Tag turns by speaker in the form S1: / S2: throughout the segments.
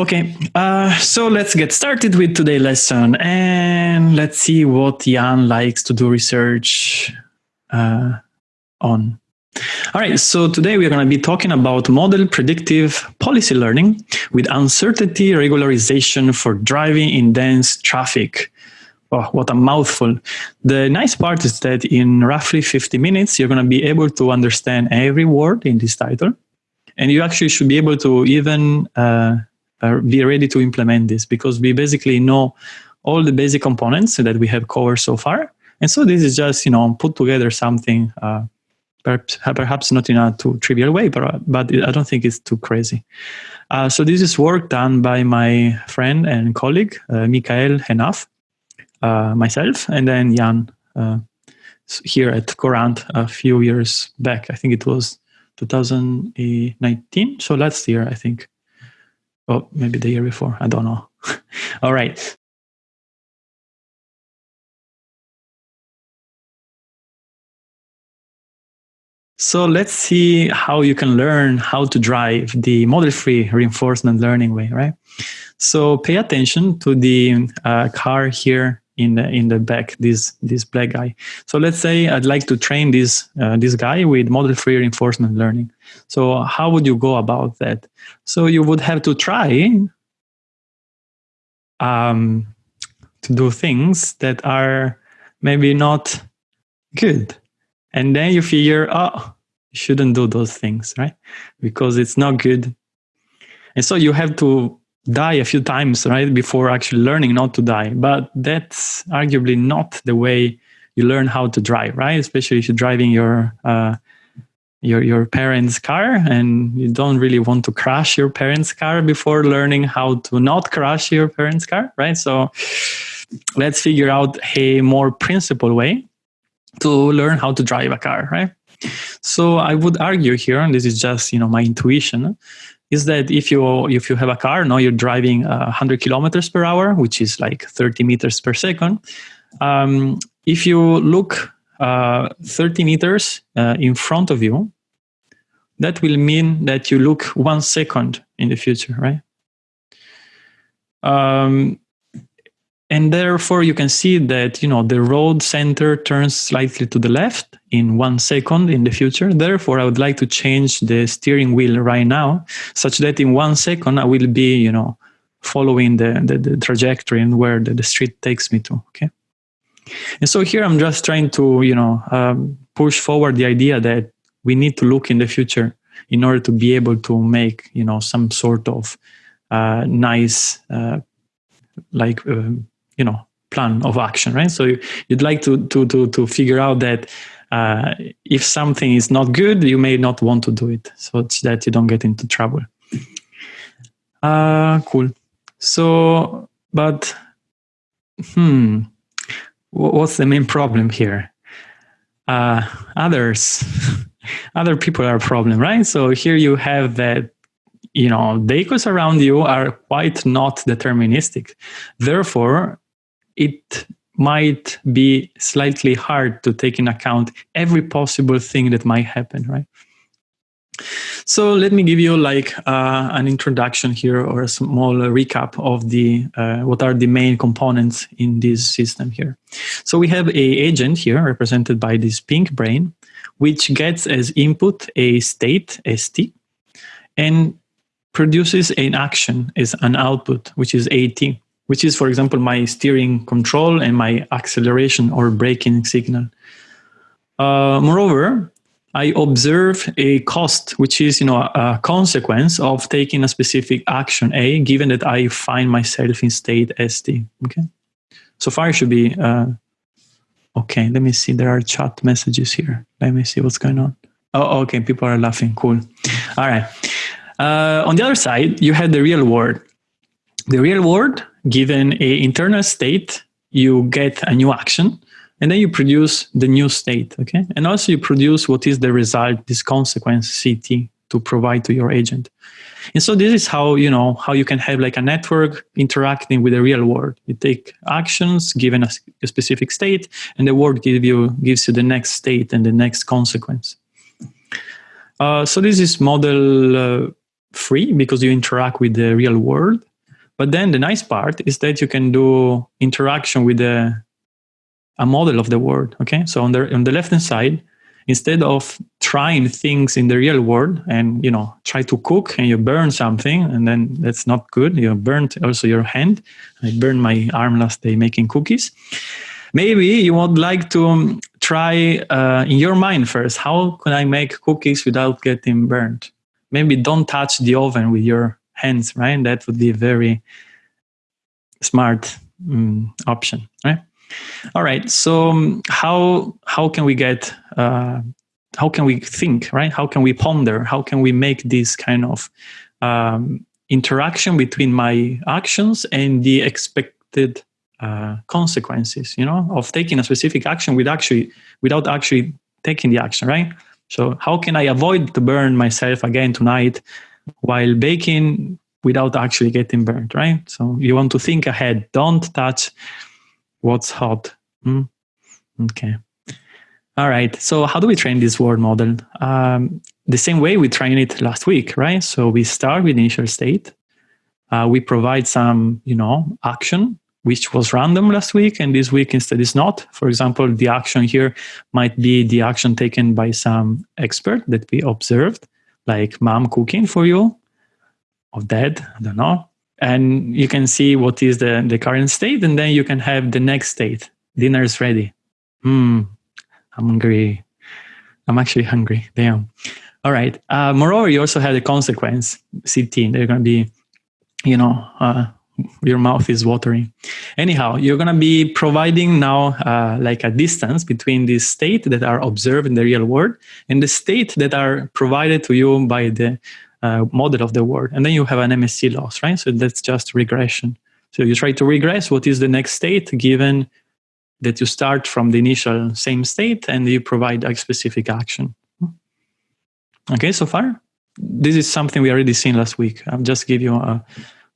S1: Okay, uh, so let's get started with today's lesson and let's see what Yann likes to do research uh, on. All right, so today we're going to be talking about model predictive policy learning with uncertainty regularization for driving in dense traffic. Oh, what a mouthful. The nice part is that in roughly 50 minutes, you're going to be able to understand every word in this title. And you actually should be able to even uh, be ready to implement this because we basically know all the basic components that we have covered so far. And so this is just, you know, put together something, uh, perhaps, perhaps not in a too trivial way, but, but I don't think it's too crazy. Uh, so this is work done by my friend and colleague, uh, Michael Henaff, uh, myself, and then Yann uh, here at Courant a few years back. I think it was 2019, so last year, I think. Oh, maybe the year before. I don't know. All right. So let's see how you can learn how to drive the model-free reinforcement learning way, right? So pay attention to the uh, car here in the in the back, this this black guy. So let's say I'd like to train this uh, this guy with model-free reinforcement learning. So how would you go about that? So you would have to try um, to do things that are maybe not good. And then you figure, oh, you shouldn't do those things, right? Because it's not good. And so you have to die a few times, right, before actually learning not to die. But that's arguably not the way you learn how to drive, right? Especially if you're driving your uh, your your parents' car and you don't really want to crash your parents' car before learning how to not crash your parents' car, right? So let's figure out a more principled way to learn how to drive a car, right? So I would argue here, and this is just you know my intuition, is that if you if you have a car now you're driving uh, 100 kilometers per hour, which is like 30 meters per second. Um, if you look uh, 30 meters uh, in front of you, that will mean that you look one second in the future, right? Um, and therefore you can see that you know the road center turns slightly to the left in one second in the future. Therefore i would like to change the steering wheel right now such that in one second i will be you know following the, the, the trajectory and where the, the street takes me to okay? And so here I'm just trying to, you know, um, push forward the idea that we need to look in the future in order to be able to make, you know, some sort of uh, nice, uh, like, uh, you know, plan of action, right? So you'd like to to to to figure out that uh, if something is not good, you may not want to do it, so that you don't get into trouble. Uh, cool. So, but hmm what's the main problem here? Uh, others, other people are a problem, right? So here you have that, you know, the echoes around you are quite not deterministic. Therefore, it might be slightly hard to take in account every possible thing that might happen, right? So let me give you like uh, an introduction here or a small recap of the uh, what are the main components in this system here. So we have a agent here represented by this pink brain, which gets as input a state st and produces an action as an output, which is at, which is, for example, my steering control and my acceleration or braking signal. Uh, moreover, I observe a cost, which is you know a consequence of taking a specific action A, given that I find myself in state ST. Okay, so far it should be uh, okay. Let me see. There are chat messages here. Let me see what's going on. Oh, okay. People are laughing. Cool. All right. Uh, on the other side, you have the real world. The real world, given a internal state, you get a new action and then you produce the new state, okay? And also you produce what is the result, this consequence CT to provide to your agent. And so this is how, you know, how you can have like a network interacting with the real world. You take actions given a, a specific state and the world give you, gives you the next state and the next consequence. Uh, so this is model uh, free because you interact with the real world. But then the nice part is that you can do interaction with a, a model of the world. Okay, so on the on the left hand side, instead of trying things in the real world and you know try to cook and you burn something and then that's not good you burnt also your hand. I burned my arm last day making cookies. Maybe you would like to um, try uh, in your mind first how can i make cookies without getting burnt? Maybe don't touch the oven with your hands right? That would be a very smart um, option right? All right so um, how how can we get uh, how can we think right? How can we ponder? How can we make this kind of um, interaction between my actions and the expected uh, consequences you know of taking a specific action with actually without actually taking the action right? So how can i avoid to burn myself again tonight while baking without actually getting burnt, right so you want to think ahead don't touch what's hot mm? okay all right. So how do we train this world model? Um, the same way we trained it last week, right? So we start with initial state. Uh, we provide some, you know, action, which was random last week, and this week instead is not. For example, the action here might be the action taken by some expert that we observed, like mom cooking for you, or dad, I don't know. And you can see what is the, the current state, and then you can have the next state. Dinner is ready. Hmm, I'm hungry. I'm actually hungry. Damn. All right. Uh, moreover, you also had a consequence, CT. They're going to be, you know, uh, your mouth is watering. Anyhow, you're going to be providing now uh, like a distance between the state that are observed in the real world and the state that are provided to you by the uh, model of the world. And then you have an MSE loss, right? So that's just regression. So you try to regress what is the next state given that you start from the initial same state and you provide a specific action. Okay, so far? This is something we already seen last week. I'll just give you an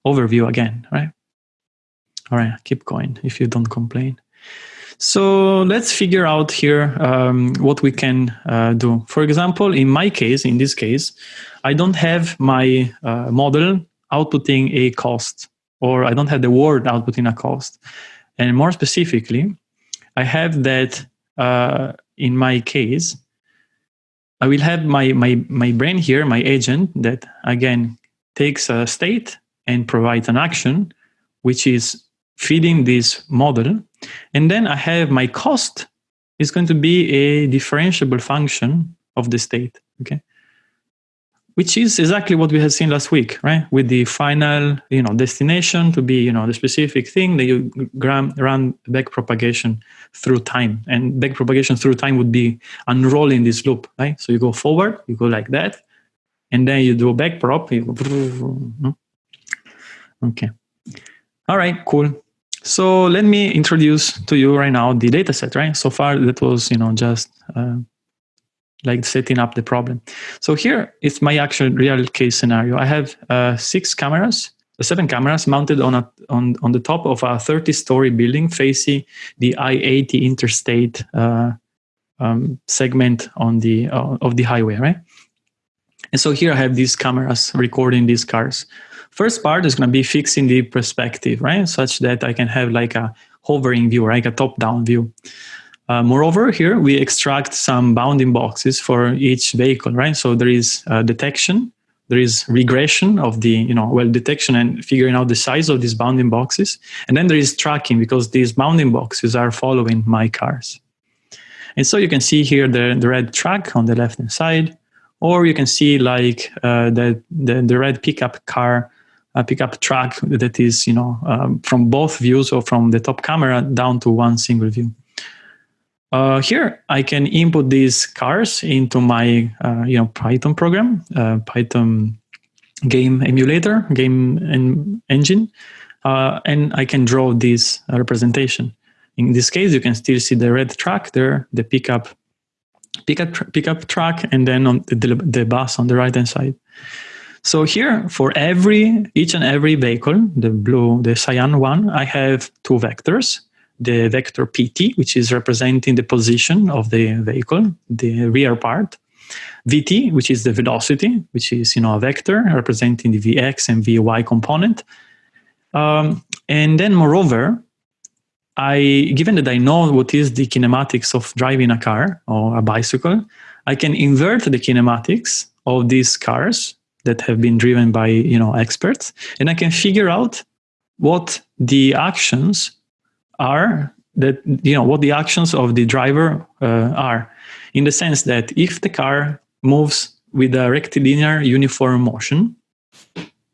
S1: overview again, right? All right, keep going if you don't complain. So let's figure out here um, what we can uh, do. For example, in my case, in this case, I don't have my uh, model outputting a cost, or I don't have the word outputting a cost. And more specifically, I have that uh, in my case. I will have my, my, my brain here, my agent, that again takes a state and provides an action, which is feeding this model. And then I have my cost is going to be a differentiable function of the state. Okay which is exactly what we had seen last week, right? With the final, you know, destination to be, you know, the specific thing that you run back propagation through time, and back propagation through time would be unrolling this loop, right? So you go forward, you go like that, and then you do a back prop. You go, okay. All right, cool. So let me introduce to you right now the data set, right? So far that was, you know, just uh, like setting up the problem. So here is my actual real case scenario. I have uh, six cameras, uh, seven cameras mounted on a on on the top of a 30-story building facing the I-80 interstate uh, um, segment on the uh, of the highway, right? And so here I have these cameras recording these cars. First part is going to be fixing the perspective, right, such that I can have like a hovering view, like a top-down view. Uh, moreover, here we extract some bounding boxes for each vehicle, right? So there is uh, detection, there is regression of the, you know, well, detection and figuring out the size of these bounding boxes. And then there is tracking because these bounding boxes are following my cars. And so you can see here the, the red track on the left-hand side, or you can see like uh, the, the, the, red pickup car, uh, pickup truck that is, you know, um, from both views or from the top camera down to one single view. Uh, here, I can input these cars into my uh, you know Python program, uh, Python game emulator, game en engine, uh, and I can draw this representation. In this case, you can still see the red track there, the pickup pickup pickup track, and then on the, the bus on the right hand side. So here, for every each and every vehicle, the blue, the cyan one, I have two vectors. The vector pt, which is representing the position of the vehicle, the rear part, vt, which is the velocity, which is you know a vector representing the vx and vy component, Um, and then moreover, I, given that I know what is the kinematics of driving a car or a bicycle, I can invert the kinematics of these cars that have been driven by you know experts, and I can figure out what the actions are that you know what the actions of the driver uh, are, in the sense that if the car moves with a rectilinear uniform motion,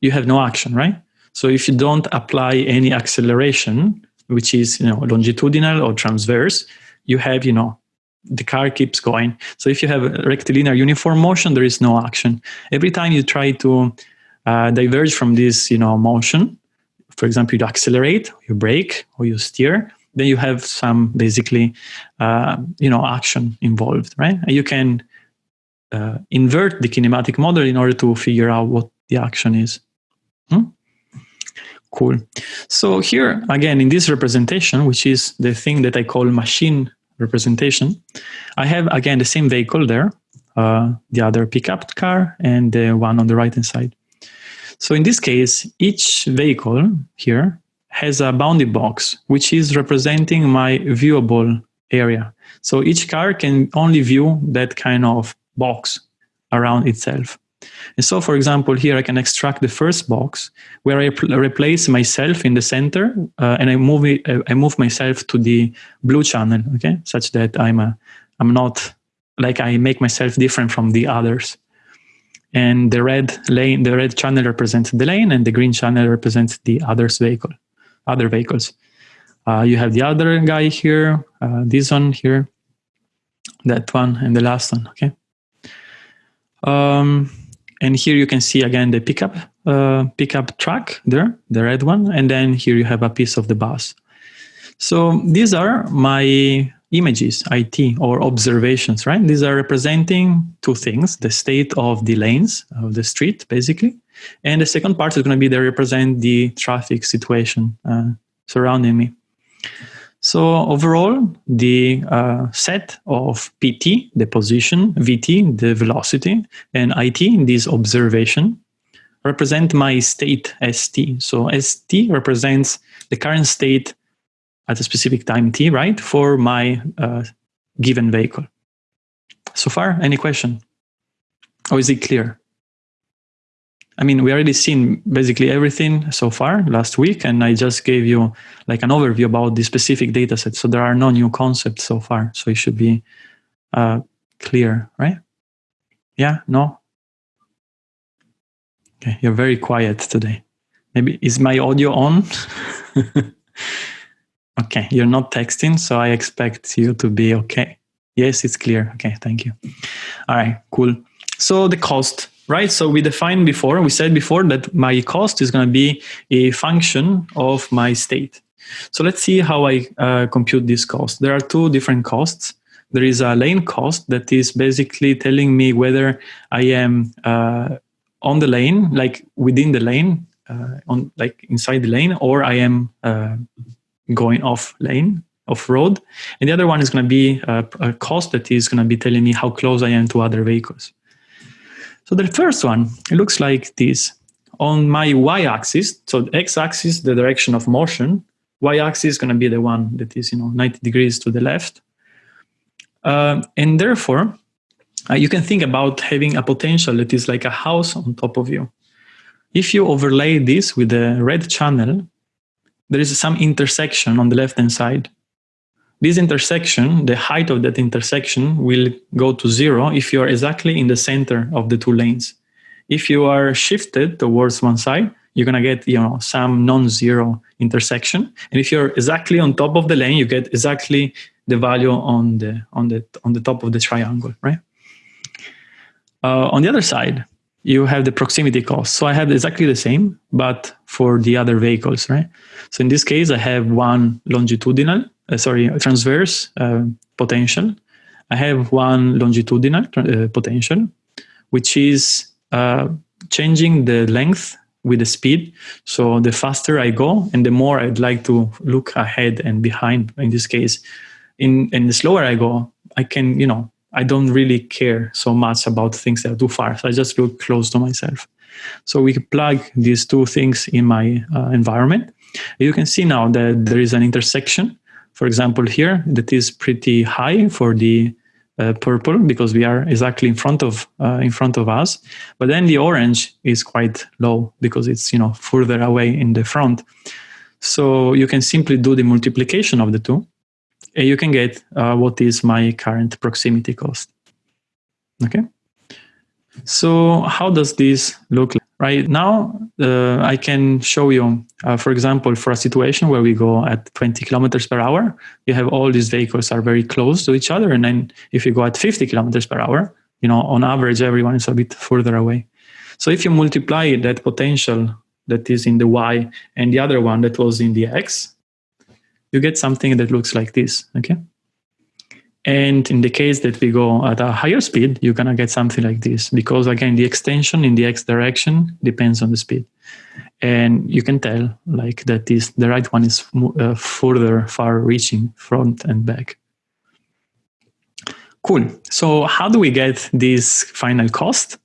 S1: you have no action, right? So if you don't apply any acceleration, which is you know longitudinal or transverse, you have you know the car keeps going. So if you have rectilinear uniform motion, there is no action. Every time you try to uh, diverge from this you know motion, for example, you accelerate, you brake, or you steer, then you have some basically uh, you know action involved, right? And you can uh, invert the kinematic model in order to figure out what the action is. Hmm? Cool. So here, again, in this representation, which is the thing that I call machine representation, I have, again, the same vehicle there, uh, the other pickup car and the one on the right-hand side. So in this case, each vehicle here has a bounding box, which is representing my viewable area. So each car can only view that kind of box around itself. And so, for example, here I can extract the first box where I replace myself in the center uh, and I move it, uh, I move myself to the blue channel, okay, such that I'm a, I'm not like I make myself different from the others. And the red lane, the red channel represents the lane, and the green channel represents the others vehicle, other vehicles. Uh, you have the other guy here, uh, this one here, that one, and the last one. Okay. Um, and here you can see again the pickup uh, pickup track there, the red one, and then here you have a piece of the bus. So these are my images, IT, or observations, right? These are representing two things, the state of the lanes of the street, basically. And the second part is going to be they represent the traffic situation uh, surrounding me. So overall, the uh, set of PT, the position, VT, the velocity, and IT, this observation, represent my state ST. So ST represents the current state at a specific time t, right, for my uh, given vehicle. So far, any question? Or is it clear? I mean, we already seen basically everything so far last week, and I just gave you like an overview about the specific data set. So there are no new concepts so far. So it should be uh, clear, right? Yeah, no? Okay, you're very quiet today. Maybe, is my audio on? okay, you're not texting, so I expect you to be okay. Yes, it's clear. Okay, thank you. All right, cool. So the cost right? So we defined before, we said before that my cost is going to be a function of my state. So let's see how I uh, compute this cost. There are two different costs. There is a lane cost that is basically telling me whether I am uh, on the lane, like within the lane, uh, on like inside the lane, or I am uh, going off lane, off road. And the other one is going to be a, a cost that is going to be telling me how close I am to other vehicles. So the first one, it looks like this. On my y-axis, so the x-axis, the direction of motion, y-axis is going to be the one that is, you know, 90 degrees to the left. Uh, and therefore, uh, you can think about having a potential that is like a house on top of you. If you overlay this with the red channel, there is some intersection on the left-hand side. This intersection, the height of that intersection will go to zero if you are exactly in the center of the two lanes. If you are shifted towards one side, you're going to get you know some non-zero intersection. And if you're exactly on top of the lane, you get exactly the value on the on the on the top of the triangle, right? Uh, on the other side, you have the proximity cost. So I have exactly the same, but for the other vehicles, right? So in this case, I have one longitudinal uh, sorry, transverse uh, potential. I have one longitudinal uh, potential, which is changing the length with the speed. So the faster I go and the more I'd like to look ahead and behind in this case, in, and the slower I go, I can, you know, I don't really care so much about things that are too far. So I just look close to myself. So we plug these two things in my uh, environment. You can see now that there is an intersection, for example, here that is pretty high for the uh, purple because we are exactly in front of uh, in front of us. But then the orange is quite low because it's you know further away in the front. So you can simply do the multiplication of the two, and you can get uh, what is my current proximity cost. Okay. So how does this look like? Right now, uh, I can show you, uh, for example, for a situation where we go at 20 kilometers per hour, you have all these vehicles are very close to each other. And then if you go at 50 kilometers per hour, you know, on average, everyone is a bit further away. So if you multiply that potential that is in the Y and the other one that was in the X, you get something that looks like this, okay? And in the case that we go at a higher speed, you're going to get something like this because again, the extension in the X direction depends on the speed. And you can tell like that this, the right one is uh, further far reaching front and back. Cool. So how do we get this final cost?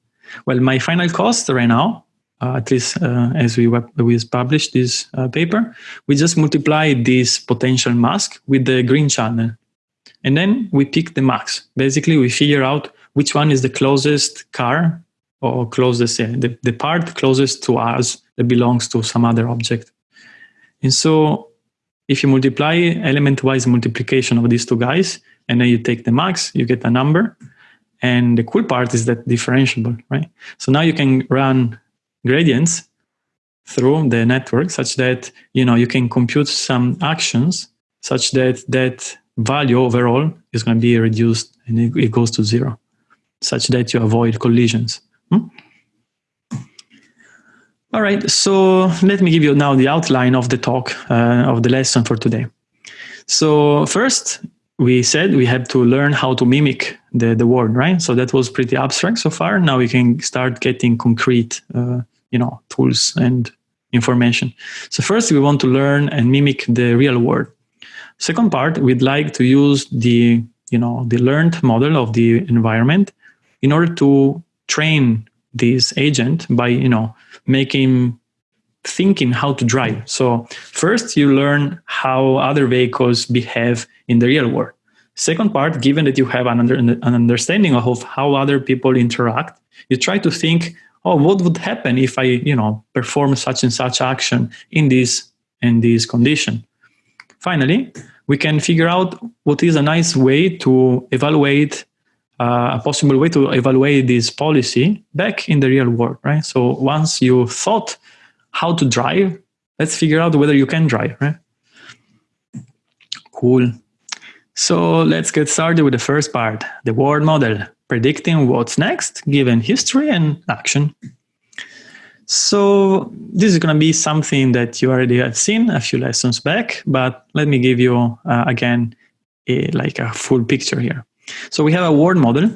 S1: Well, my final cost right now, uh, at least uh, as we, we published this uh, paper, we just multiply this potential mask with the green channel and then we pick the max. Basically, we figure out which one is the closest car or closest, yeah, the, the part closest to us that belongs to some other object. And so if you multiply element-wise multiplication of these two guys, and then you take the max, you get a number. And the cool part is that differentiable, right? So now you can run gradients through the network such that you know you can compute some actions such that that value overall is going to be reduced and it, goes to zero, such that you avoid collisions. Hmm? All right, so let me give you now the outline of the talk, uh, of the lesson for today. So first, we said we had to learn how to mimic the, the word, right? So that was pretty abstract so far. Now we can start getting concrete, uh, you know, tools and information. So first we want to learn and mimic the real world. Second part, we'd like to use the, you know, the learned model of the environment in order to train this agent by, you know, making thinking how to drive. So first you learn how other vehicles behave in the real world. Second part, given that you have an, under, an understanding of how other people interact, you try to think, oh, what would happen if I, you know, perform such and such action in this in this condition? Finally, we can figure out what is a nice way to evaluate uh, a possible way to evaluate this policy back in the real world, right? So once you thought how to drive, let's figure out whether you can drive, right? Cool. So let's get started with the first part, the world model, predicting what's next given history and action. So this is going to be something that you already have seen a few lessons back, but let me give you uh, again a, like a full picture here. So we have a world model,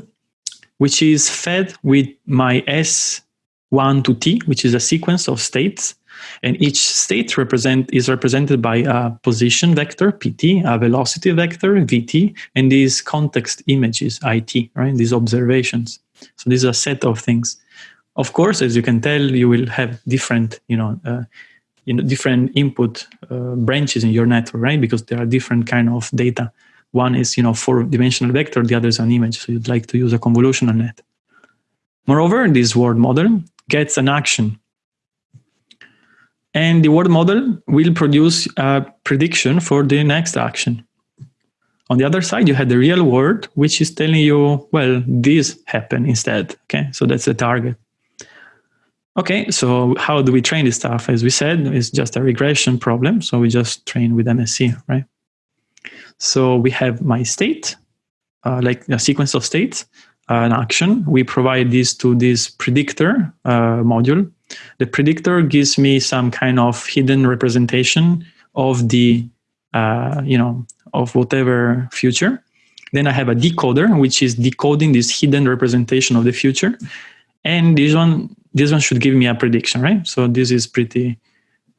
S1: which is fed with my S1 to T, which is a sequence of states. And each state represent is represented by a position vector, PT, a velocity vector, VT, and these context images, IT, right? These observations. So this is a set of things. Of course, as you can tell, you will have different, you know, uh, you know, different input uh, branches in your network, right? Because there are different kind of data. One is, you know, four-dimensional vector, the other is an image. So you'd like to use a convolutional net. Moreover, this world model gets an action. And the world model will produce a prediction for the next action. On the other side, you have the real world, which is telling you, well, this happened instead. Okay, so that's the target. Okay, so how do we train this stuff? As we said, it's just a regression problem. So we just train with MSE, right? So we have my state, uh, like a sequence of states, uh, an action. We provide this to this predictor uh, module. The predictor gives me some kind of hidden representation of the, uh, you know, of whatever future. Then I have a decoder, which is decoding this hidden representation of the future. And this one this one should give me a prediction, right? So this is pretty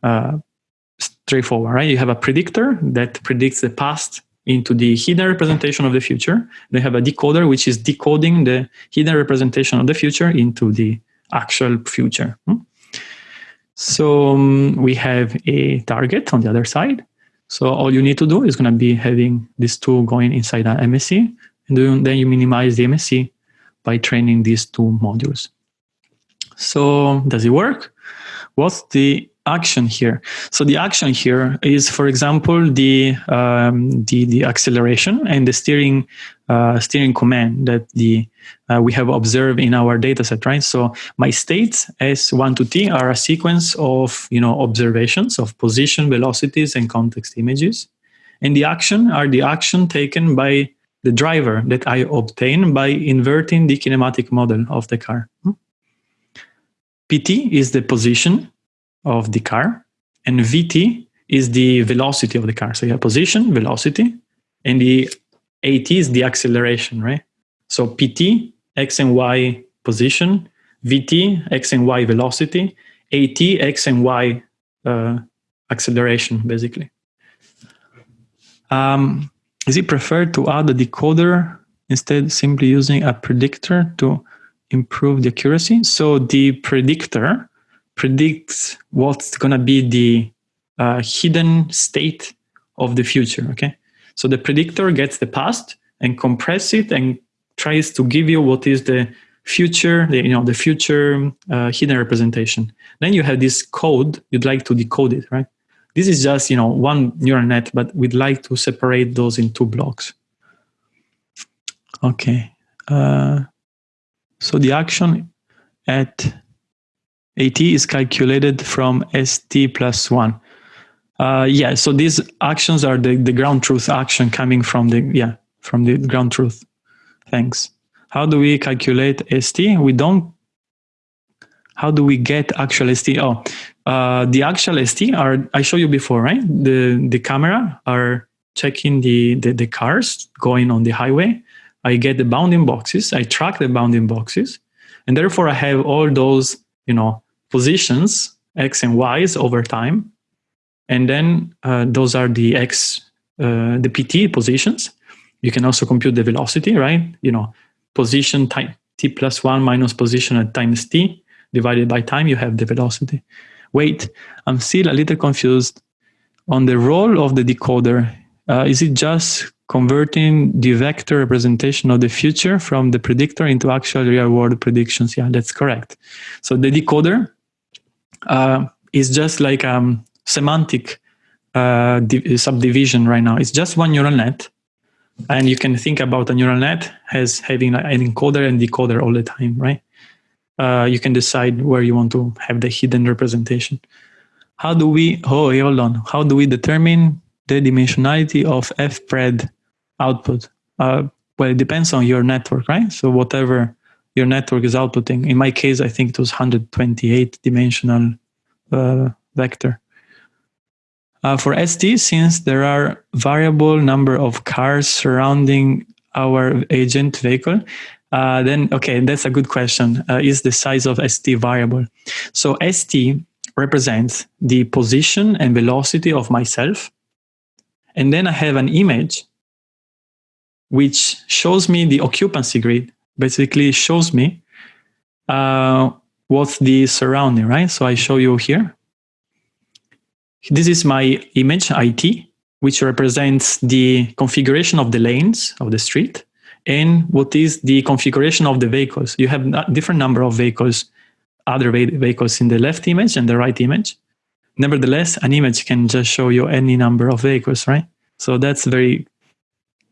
S1: uh, straightforward, right? You have a predictor that predicts the past into the hidden representation of the future. They have a decoder which is decoding the hidden representation of the future into the actual future. Hmm? So um, we have a target on the other side. So all you need to do is going to be having these two going inside an MSE, and then you minimize the MSE by training these two modules. So does it work? What's the action here? So the action here is, for example, the um, the, the acceleration and the steering uh, steering command that the uh, we have observed in our dataset, right? So my states S1 to T are a sequence of you know observations of position, velocities, and context images, and the action are the action taken by the driver that I obtain by inverting the kinematic model of the car. PT is the position of the car, and VT is the velocity of the car. So you have position, velocity, and the AT is the acceleration, right? So PT, X and Y position, VT, X and Y velocity, AT, X and Y uh, acceleration, basically. Um, is it preferred to add a decoder instead simply using a predictor to improve the accuracy. So the predictor predicts what's going to be the uh, hidden state of the future. Okay, so the predictor gets the past and compress it and tries to give you what is the future, the, you know, the future uh, hidden representation. Then you have this code. You'd like to decode it, right? This is just you know one neural net, but we'd like to separate those in two blocks. Okay. Uh, so the action at AT is calculated from ST plus one. Uh, yeah, so these actions are the, the ground truth action coming from the, yeah, from the ground truth. Thanks. How do we calculate ST? We don't, how do we get actual ST? Oh, uh, the actual ST are, I showed you before, right? The, the camera are checking the, the, the cars going on the highway I get the bounding boxes, I track the bounding boxes, and therefore I have all those, you know, positions, X and Y's over time. And then uh, those are the X, uh, the PT positions. You can also compute the velocity, right? You know, position time, t plus one minus position at times t divided by time, you have the velocity. Wait, I'm still a little confused on the role of the decoder. Uh, is it just converting the vector representation of the future from the predictor into actual real world predictions. Yeah, that's correct. So the decoder uh, is just like a um, semantic uh, subdivision right now. It's just one neural net. And you can think about a neural net as having an encoder and decoder all the time, right? Uh, you can decide where you want to have the hidden representation. How do we, oh, hold on. How do we determine the dimensionality of fpred output? Uh, well, it depends on your network, right? So whatever your network is outputting. In my case, I think it was 128 dimensional uh, vector. Uh, for ST, since there are variable number of cars surrounding our agent vehicle, uh, then okay, that's a good question. Uh, is the size of ST variable? So ST represents the position and velocity of myself. And then I have an image which shows me the occupancy grid, basically shows me uh, what's the surrounding, right? So I show you here. This is my image, IT, which represents the configuration of the lanes of the street and what is the configuration of the vehicles. You have a different number of vehicles, other vehicles in the left image and the right image. Nevertheless, an image can just show you any number of vehicles, right? So that's very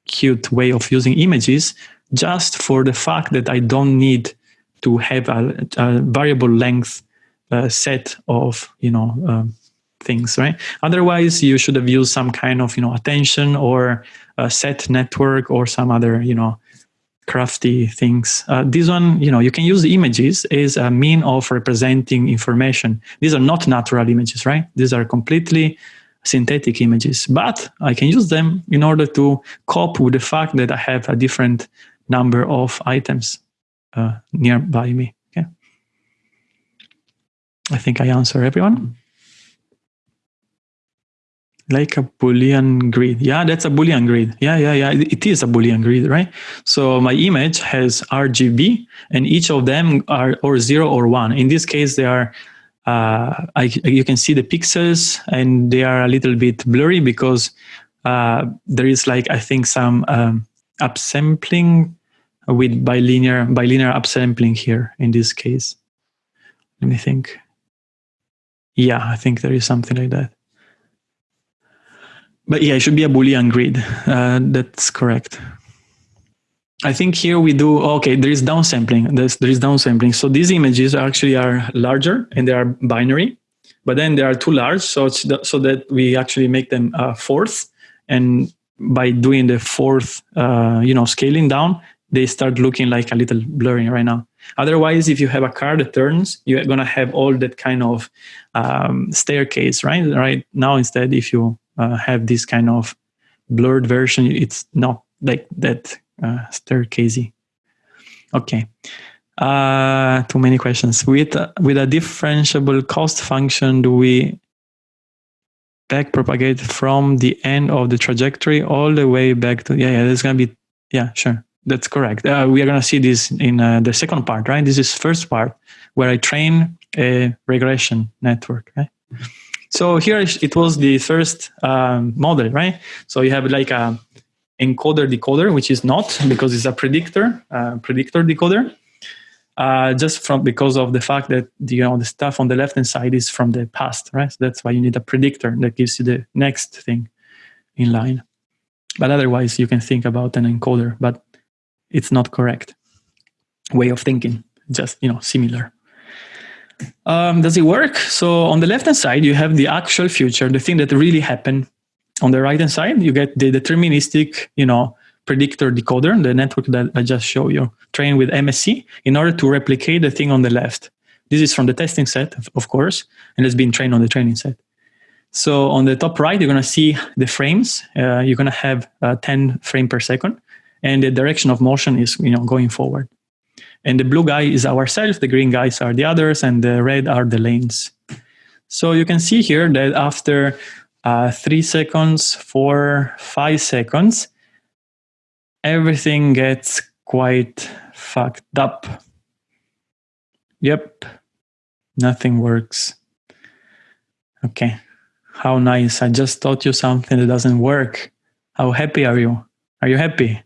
S1: cute way of using images just for the fact that I don't need to have a, a variable length uh, set of you know um, things, right? Otherwise, you should have used some kind of you know attention or a set network or some other you know crafty things. Uh, this one, you know, you can use images as a mean of representing information. These are not natural images, right? These are completely synthetic images, but I can use them in order to cope with the fact that I have a different number of items uh, nearby me. Okay. I think I answer everyone. like a boolean grid yeah that's a boolean grid yeah yeah yeah it is a boolean grid right so my image has rgb and each of them are or zero or one in this case they are uh, I, you can see the pixels and they are a little bit blurry because uh, there is like I think some um, upsampling with bilinear bilinear upsampling here in this case let me think yeah I think there is something like that but yeah, it should be a Boolean grid. Uh, that's correct. I think here we do, okay, there is downsampling. There's, there is downsampling. So these images actually are larger and they are binary, but then they are too large so, it's so that we actually make them uh, fourth. And by doing the fourth, uh, you know, scaling down, they start looking like a little blurry right now. Otherwise, if you have a car that turns, you're going to have all that kind of um, staircase, right? Right now, instead, if you uh, have this kind of blurred version, it's not like that uh. Okay. Uh, too many questions. With with a differentiable cost function, do we back propagate from the end of the trajectory all the way back to yeah yeah there's gonna be yeah sure that's correct uh, we are gonna see this in uh, the second part right this is first part where i train a regression network right so here it was the first um, model, right? So you have like a encoder decoder, which is not because it's a predictor, uh, predictor decoder. Uh, just from because of the fact that you know the stuff on the left hand side is from the past, right? So that's why you need a predictor that gives you the next thing in line. But otherwise, you can think about an encoder, but it's not correct way of thinking. Just you know similar. Um, does it work? So on the left-hand side, you have the actual future, the thing that really happened. On the right-hand side, you get the deterministic, you know, predictor decoder, the network that I just showed you, trained with MSE in order to replicate the thing on the left. This is from the testing set, of course, and it's been trained on the training set. So on the top right, you're going to see the frames. Uh, you're going to have uh, 10 frame per second, and the direction of motion is you know going forward. And the blue guy is ourselves, the green guys are the others, and the red are the lanes. So you can see here that after uh, three seconds, four, five seconds, everything gets quite fucked up. Yep, nothing works. Okay, how nice. I just taught you something that doesn't work. How happy are you? Are you happy?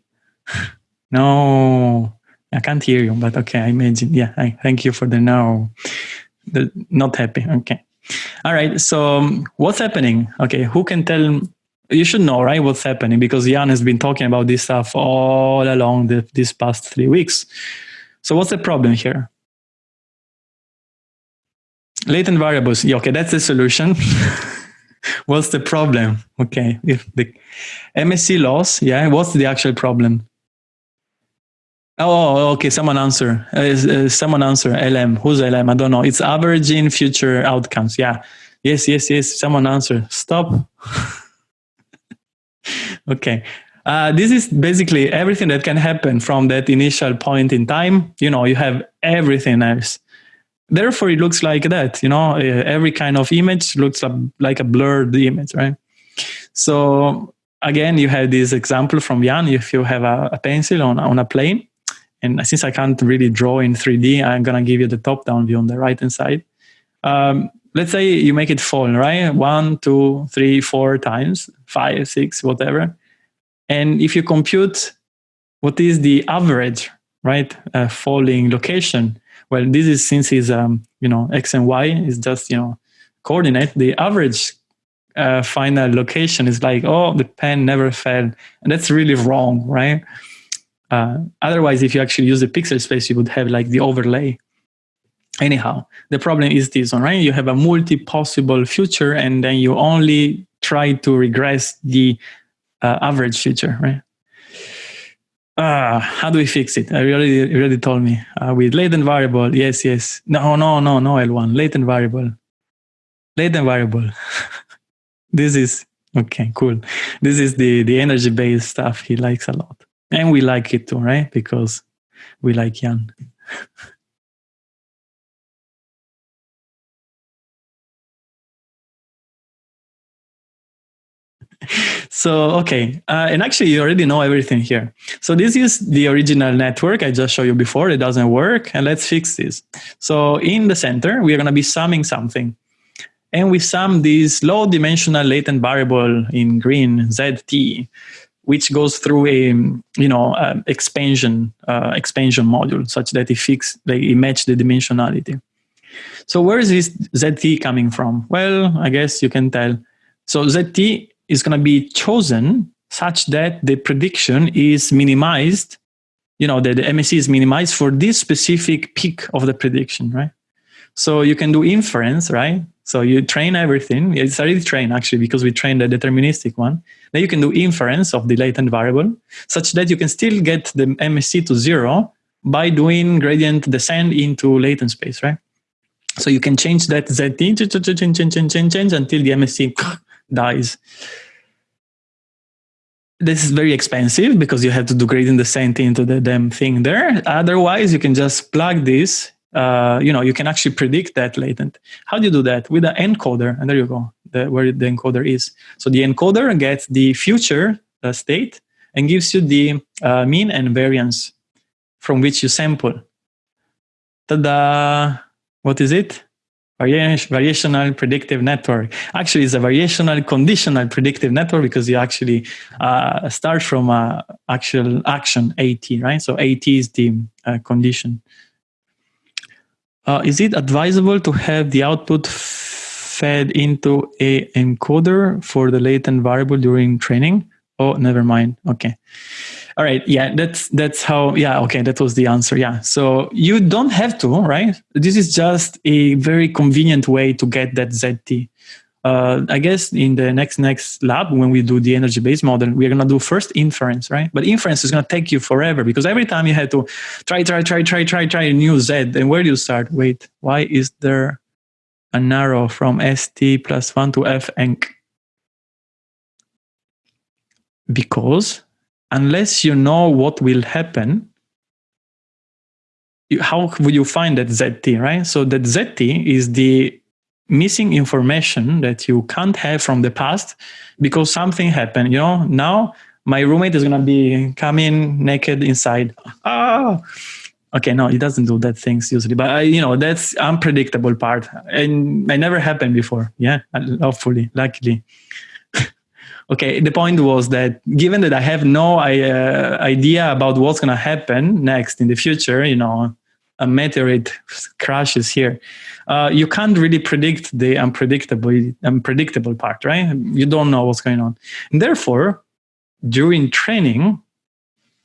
S1: no. I can't hear you, but okay, I imagine. Yeah, I thank you for the no. The not happy. Okay. All right. So um, what's happening? Okay, who can tell? You should know, right? What's happening because Yann has been talking about this stuff all along the, past three weeks. So what's the problem here? Latent variables. Yeah, okay, that's the solution. what's the problem? Okay, if the MSE loss, yeah, what's the actual problem? Oh, okay. Someone answer. Uh, uh, someone answer. LM. Who's LM? I don't know. It's averaging future outcomes. Yeah. Yes, yes, yes. Someone answer. Stop. okay. Uh, this is basically everything that can happen from that initial point in time. You know, you have everything else. Therefore, it looks like that. You know, uh, every kind of image looks like a blurred image, right? So again, you have this example from Yann. If you have a, a pencil on, on a plane, and since I can't really draw in 3D, I'm going to give you the top-down view on the right-hand side. Um, let's say you make it fall, right? One, two, three, four times, five, six, whatever. And if you compute what is the average, right, uh, falling location, well, this is since it's, um, you know, X and Y is just, you know, coordinate, the average uh, final location is like, oh, the pen never fell. And that's really wrong, right? Uh, otherwise, if you actually use the pixel space, you would have like the overlay. Anyhow, the problem is this one, right? You have a multi-possible future and then you only try to regress the uh, average future, right? Uh, how do we fix it? I already, already told me. Uh, with latent variable, yes, yes. No, no, no, no, L1. Latent variable. Latent variable. this is, okay, cool. This is the, the energy-based stuff he likes a lot. And we like it too, right? Because we like Yann. so okay, uh, and actually you already know everything here. So this is the original network I just showed you before. It doesn't work, and let's fix this. So in the center, we are going to be summing something, and we sum this low-dimensional latent variable in green zt, which goes through a you know uh, expansion uh, expansion module such that it fix like, it match the dimensionality. So where is this zt coming from? Well, I guess you can tell. So zt is going to be chosen such that the prediction is minimized, you know, that the MSE is minimized for this specific peak of the prediction, right? So you can do inference, right? So you train everything. It's already trained actually because we trained the deterministic one. Then you can do inference of the latent variable such that you can still get the MSE to zero by doing gradient descent into latent space, right? So you can change that ZT, change, change, change, change, change until the MSE dies. This is very expensive because you have to do gradient descent into the damn thing there. Otherwise, you can just plug this. Uh, you know, you can actually predict that latent. How do you do that? With the encoder, and there you go, the, where the encoder is. So the encoder gets the future uh, state and gives you the uh, mean and variance from which you sample. Ta-da! What is it? variational predictive network. Actually, it's a variational conditional predictive network because you actually uh, start from a actual action AT, right? So AT is the uh, condition. Uh, is it advisable to have the output fed into a encoder for the latent variable during training? Oh, never mind. Okay. All right. Yeah, that's that's how. Yeah. Okay, that was the answer. Yeah. So you don't have to, right? This is just a very convenient way to get that ZT. Uh, I guess in the next next lab when we do the energy based model, we're gonna do first inference, right? But inference is gonna take you forever because every time you have to try, try, try, try, try, try a new Z. And where do you start? Wait, why is there an arrow from ST plus one to F? Because unless you know what will happen, you, how would you find that ZT, right? So that ZT is the missing information that you can't have from the past because something happened. You know, now my roommate is going to be coming naked inside. Ah, okay, no, he doesn't do that things usually, but I, you know, that's unpredictable part. And it never happened before. Yeah, hopefully, luckily okay the point was that given that i have no uh, idea about what's going to happen next in the future you know a meteorite crashes here uh, you can't really predict the unpredictable unpredictable part right? You don't know what's going on. And therefore during training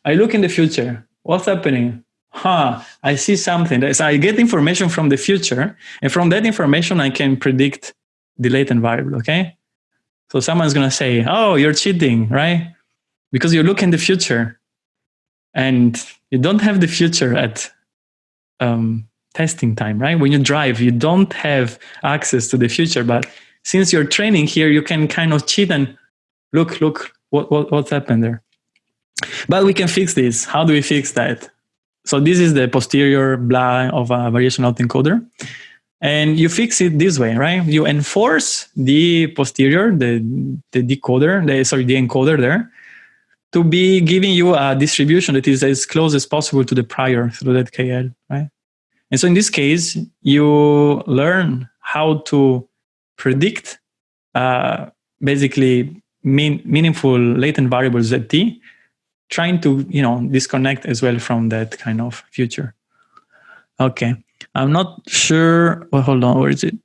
S1: i look in the future. What's happening? Huh i see something. So i get information from the future and from that information i can predict the latent variable okay? So someone's going to say, oh, you're cheating, right? Because you look in the future and you don't have the future at um, testing time, right? When you drive, you don't have access to the future. But since you're training here, you can kind of cheat and look, look, what, what, what's happened there. But we can fix this. How do we fix that? So this is the posterior blah of a variation autoencoder. And you fix it this way, right? You enforce the posterior, the, the decoder, the, sorry, the encoder there, to be giving you a distribution that is as close as possible to the prior through that KL, right? And so in this case, you learn how to predict uh, basically mean, meaningful latent variable ZT, trying to you know disconnect as well from that kind of future. Okay. I'm not sure. Well, hold on. Where is it?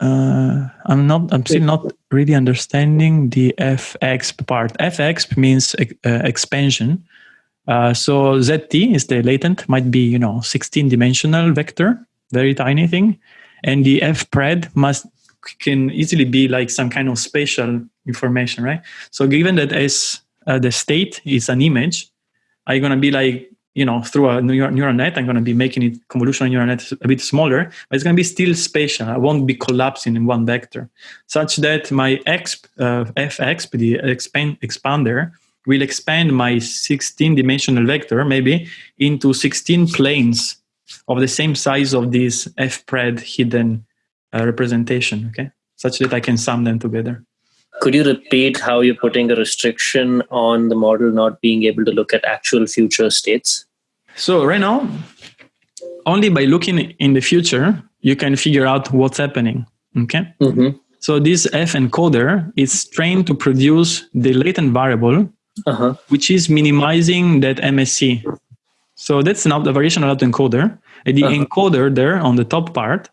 S1: Uh, I'm not. I'm still not really understanding the fexp part. fexp means uh, expansion. Uh, so zt is the latent, might be you know 16 dimensional vector, very tiny thing, and the fpred must can easily be like some kind of spatial information, right? So given that as uh, the state is an image, are you gonna be like you know, through a neural, net, I'm going to be making it convolutional neural net a bit smaller, but it's going to be still spatial. I won't be collapsing in one vector, such that my exp, uh, the expand, expander, will expand my 16 dimensional vector maybe into 16 planes of the same size of this fpred hidden uh, representation, okay? Such that I can sum them together.
S2: could you repeat how you're putting a restriction on the model not being able to look at actual future states?
S1: So right now, only by looking in the future, you can figure out what's happening. Okay. Mm-hmm. So this F encoder is trained to produce the latent variable, uh-huh. which is minimizing that MSE. So that's an variation of autoencoder. And the uh-huh. encoder there on the top part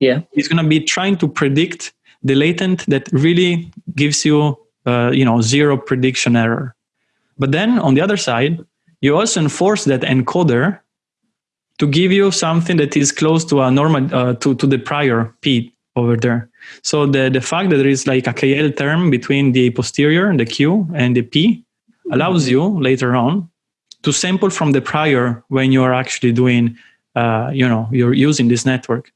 S2: yeah.
S1: is going to be trying to predict the latent that really gives you, uh, you know, zero prediction error. But then on the other side, you also enforce that encoder to give you something that is close to a normal uh, to to the prior p over there. So the the fact that there is like a KL term between the posterior, and the q, and the p allows you later on to sample from the prior when you are actually doing, uh, you know, you're using this network.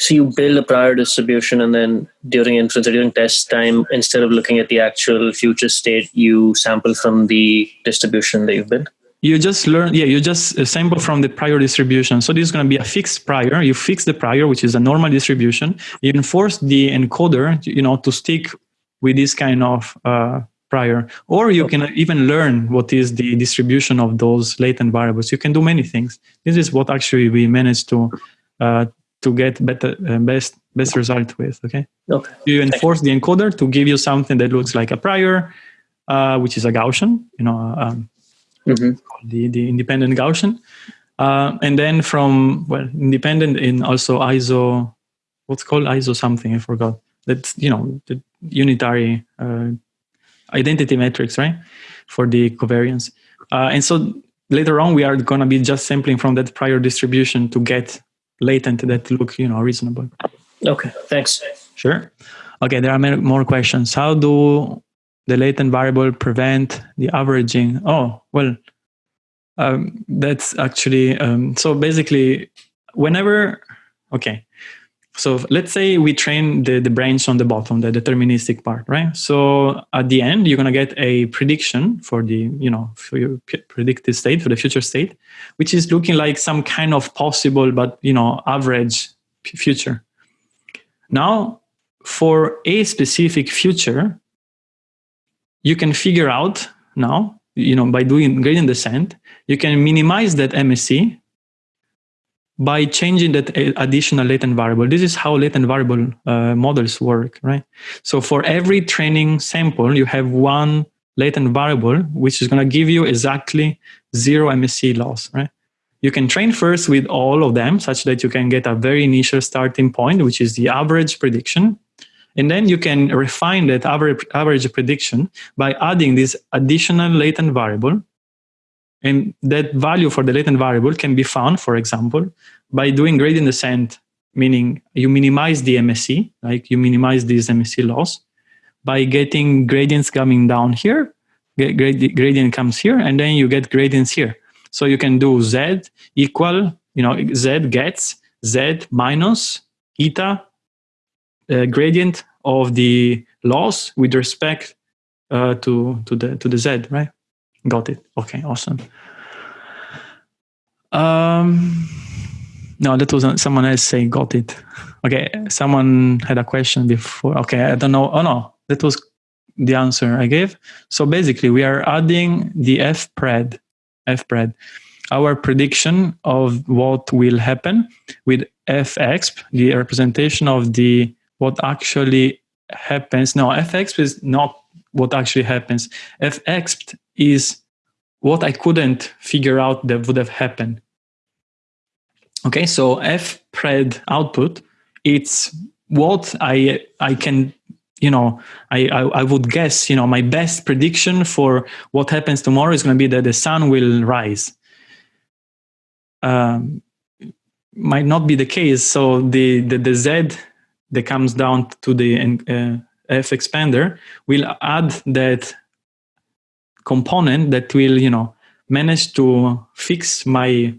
S2: So you build a prior distribution, and then during inference or during test time, instead of looking at the actual future state, you sample from the distribution that you've built
S1: you just learn, yeah, you just uh, sample from the prior distribution. So this is going to be a fixed prior. You fix the prior, which is a normal distribution. You enforce the encoder, you know, to stick with this kind of uh, prior. Or you can even learn what is the distribution of those latent variables. You can do many things. This is what actually we managed to uh, to get better uh, best best result with. Okay.
S2: Okay.
S1: You enforce the encoder to give you something that looks like a prior, uh, which is a Gaussian. You know. Um, mm-hmm. the, the independent Gaussian. Uh, and then from, well, independent in also ISO, what's called ISO something, I forgot. That's, you know, the unitary uh, identity matrix, right? For the covariance. Uh, and so later on, we are going to be just sampling from that prior distribution to get latent that look, you know, reasonable.
S2: Okay, thanks.
S1: Sure. Okay, there are more questions. How do the latent variable prevent the averaging. Oh, well, um, that's actually, um, so basically, whenever, okay, so let's say we train the, the branch on the bottom, the deterministic part, right? So at the end, you're going to get a prediction for the, you know, for your predicted state, for the future state, which is looking like some kind of possible, but, you know, average future. Now, for a specific future, you can figure out now, you know, by doing gradient descent, you can minimize that MSE by changing that additional latent variable. This is how latent variable uh, models work, right? So for every training sample, you have one latent variable, which is going to give you exactly zero MSE loss, right? You can train first with all of them such that you can get a very initial starting point, which is the average prediction. And then you can refine that average, average prediction by adding this additional latent variable. And that value for the latent variable can be found, for example, by doing gradient descent, meaning you minimize the MSE, like you minimize this MSE loss by getting gradients coming down here, gradient comes here, and then you get gradients here. So you can do Z equal, you know, Z gets Z minus eta uh, gradient of the loss with respect uh, to to the to the z, right? Got it. Okay, awesome. Um, no, that was someone else saying got it. Okay, someone had a question before. Okay, I don't know. Oh no, that was the answer I gave. So basically, we are adding the f pred, f pred, our prediction of what will happen with fexp, the representation of the what actually happens. No, fx is not what actually happens. fx is what I couldn't figure out that would have happened. Okay, so f pred output, it's what I I can you know I, I, I would guess you know my best prediction for what happens tomorrow is going to be that the sun will rise. Um, might not be the case. So the the, the z that comes down to the uh, F expander will add that component that will, you know, manage to fix my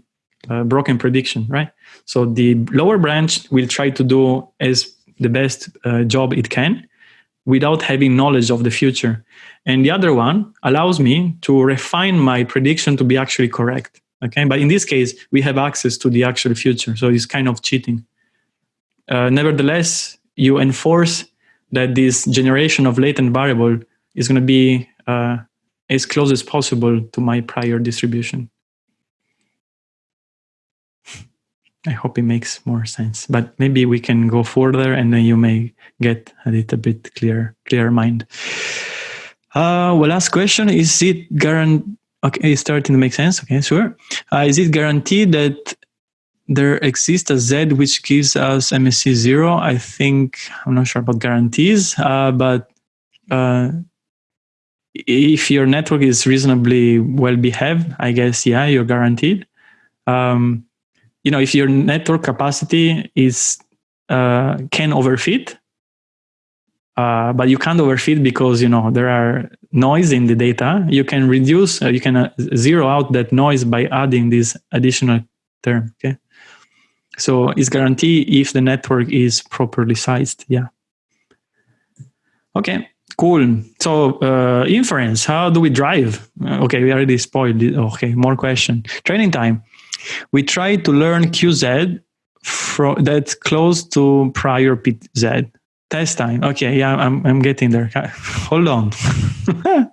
S1: uh, broken prediction, right? So the lower branch will try to do as the best uh, job it can without having knowledge of the future. And the other one allows me to refine my prediction to be actually correct. Okay, but in this case, we have access to the actual future, so it's kind of cheating. Uh, nevertheless, you enforce that this generation of latent variable is going to be uh, as close as possible to my prior distribution. I hope it makes more sense, but maybe we can go further and then you may get a little bit clear, clearer mind. Uh, well, last question, is it guaranteed? Okay, it's starting to make sense. Okay, sure. Uh, is it guaranteed that there exists a Z which gives us MSE zero? I think, I'm not sure about guarantees, uh, but uh, if your network is reasonably well behaved, I guess, yeah, you're guaranteed. Um, you know, if your network capacity is uh, can overfit, uh, but you can't overfit because you know there are noise in the data. You can reduce, uh, you can uh, zero out that noise by adding this additional term. Okay, so it's guaranteed if the network is properly sized. Yeah. Okay. Cool. So uh, inference, how do we drive? Uh, okay, we already spoiled it. Okay, more question. Training time. We try to learn QZ from that's close to prior PZ. Test time. Okay, yeah, I'm, I'm getting there. Hold on.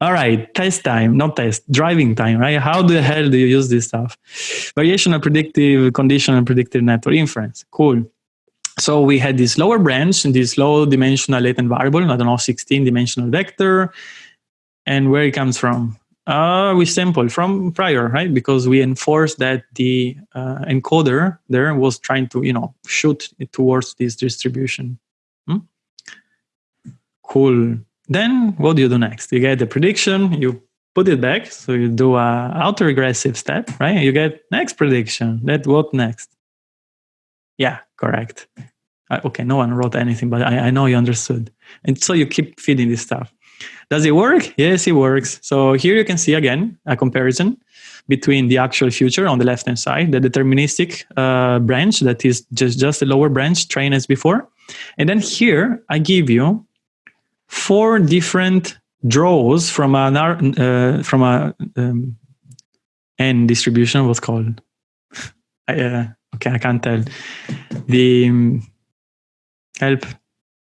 S1: All right, test time, not test, driving time, right? How the hell do you use this stuff? Variational predictive, conditional predictive network inference. Cool. So we had this lower branch and this low dimensional latent variable, I don't know, 16 dimensional vector. And where it comes from? Uh, we sample from prior, right? Because we enforced that the uh, encoder there was trying to, you know, shoot towards this distribution. Hmm? Cool. Then what do you do next? You get the prediction, you put it back. So you do a autoregressive step, right? You get next prediction. That what next? Yeah, correct. Okay, no one wrote anything, but I, I know you understood. And so you keep feeding this stuff. Does it work? Yes, it works. So here you can see again a comparison between the actual future on the left hand side, the deterministic uh, branch that is just, just a lower branch trained as before. And then here I give you four different draws from an uh, from a um, n distribution. What's called? I, uh, okay, I can't tell. The um, help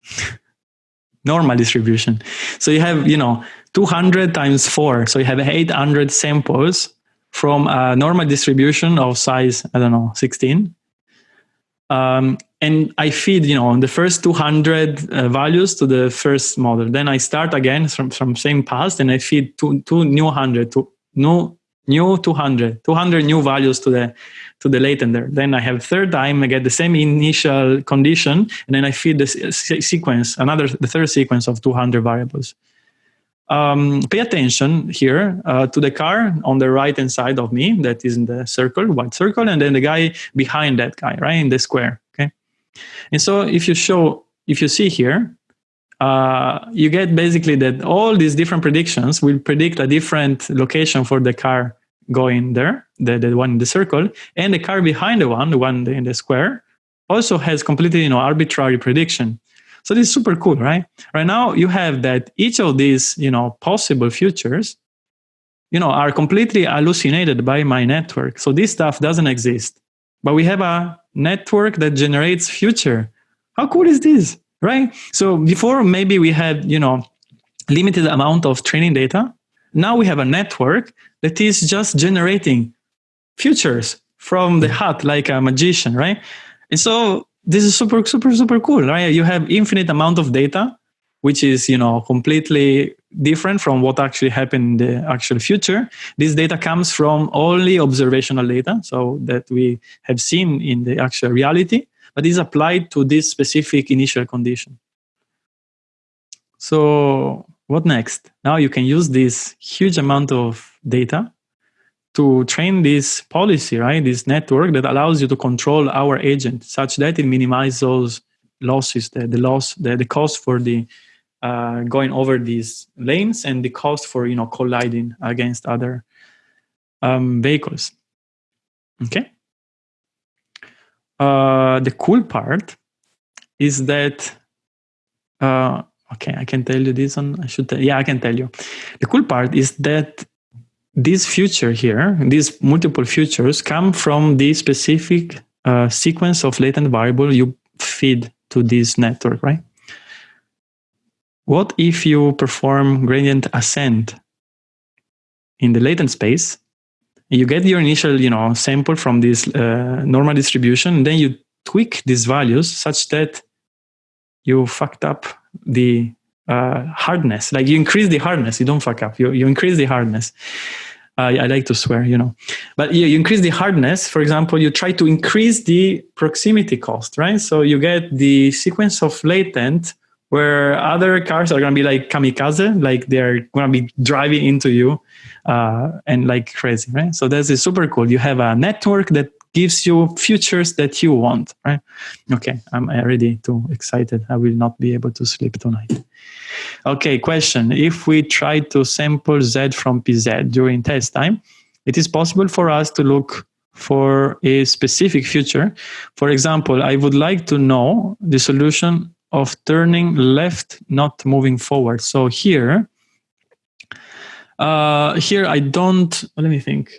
S1: normal distribution. So you have, you know, 200 times 4. So you have 800 samples from a normal distribution of size, I don't know, 16. Um, and I feed, you know, the first 200 uh, values to the first model. Then I start again from, from same past and I feed two, two new 100, to new, new 200, 200 new values to the to the latent. Then I have third time, I get the same initial condition, and then I feed the sequence, another, the third sequence of 200 variables. Um, pay attention here uh, to the car on the right hand side of me that is in the circle, white circle, and then the guy behind that guy, right, in the square, okay? And so if you show, if you see here, uh, you get basically that all these different predictions will predict a different location for the car going there, the, the one in the circle, and the car behind the one, the one in the square, also has completely you know arbitrary prediction. So this is super cool, right? Right now you have that each of these you know possible futures, you know, are completely hallucinated by my network. So this stuff doesn't exist, but we have a network that generates future. How cool is this, right? So before maybe we had you know limited amount of training data. Now we have a network that is just generating futures from the mm-hmm. hat like a magician, right? And so this is super, super, super cool, right? You have infinite amount of data, which is, you know, completely different from what actually happened in the actual future. This data comes from only observational data, so that we have seen in the actual reality, but is applied to this specific initial condition. So what next? Now you can use this huge amount of data to train this policy, right? This network that allows you to control our agent such that it minimizes those losses, the, the loss, the, the cost for the uh, going over these lanes and the cost for you know colliding against other um, vehicles. Okay. Uh, the cool part is that uh, okay, I can tell you this one. I should tell, yeah, I can tell you. The cool part is that this future here, these multiple futures come from the specific uh, sequence of latent variable you feed to this network, right? what if you perform gradient ascent in the latent space? You get your initial, you know, sample from this uh, normal distribution, and then you tweak these values such that you fucked up the uh, hardness. Like you increase the hardness, you don't fuck up. You you increase the hardness. Uh, I like to swear, you know, but you, you increase the hardness. For example, you try to increase the proximity cost, right? So you get the sequence of latent where other cars are going to be like kamikaze, like they're going to be driving into you uh, and like crazy, right? So that's is super cool. You have a network that gives you futures that you want, right? Okay, I'm already too excited. I will not be able to sleep tonight. Okay, question. If we try to sample Z from PZ during test time, it is possible for us to look for a specific future. For example, I would like to know the solution of turning left, not moving forward. So here, uh, here I don't, let me think.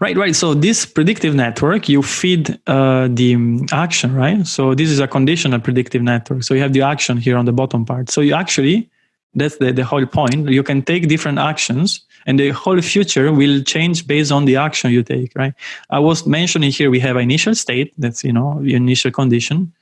S1: Right, right. So this predictive network, you feed uh, the action, right? So this is a conditional predictive network. So you have the action here on the bottom part. So you actually, that's the, the whole point. You can take different actions and the whole future will change based on the action you take, right? I was mentioning here, we have initial state, that's, you know, initial condition.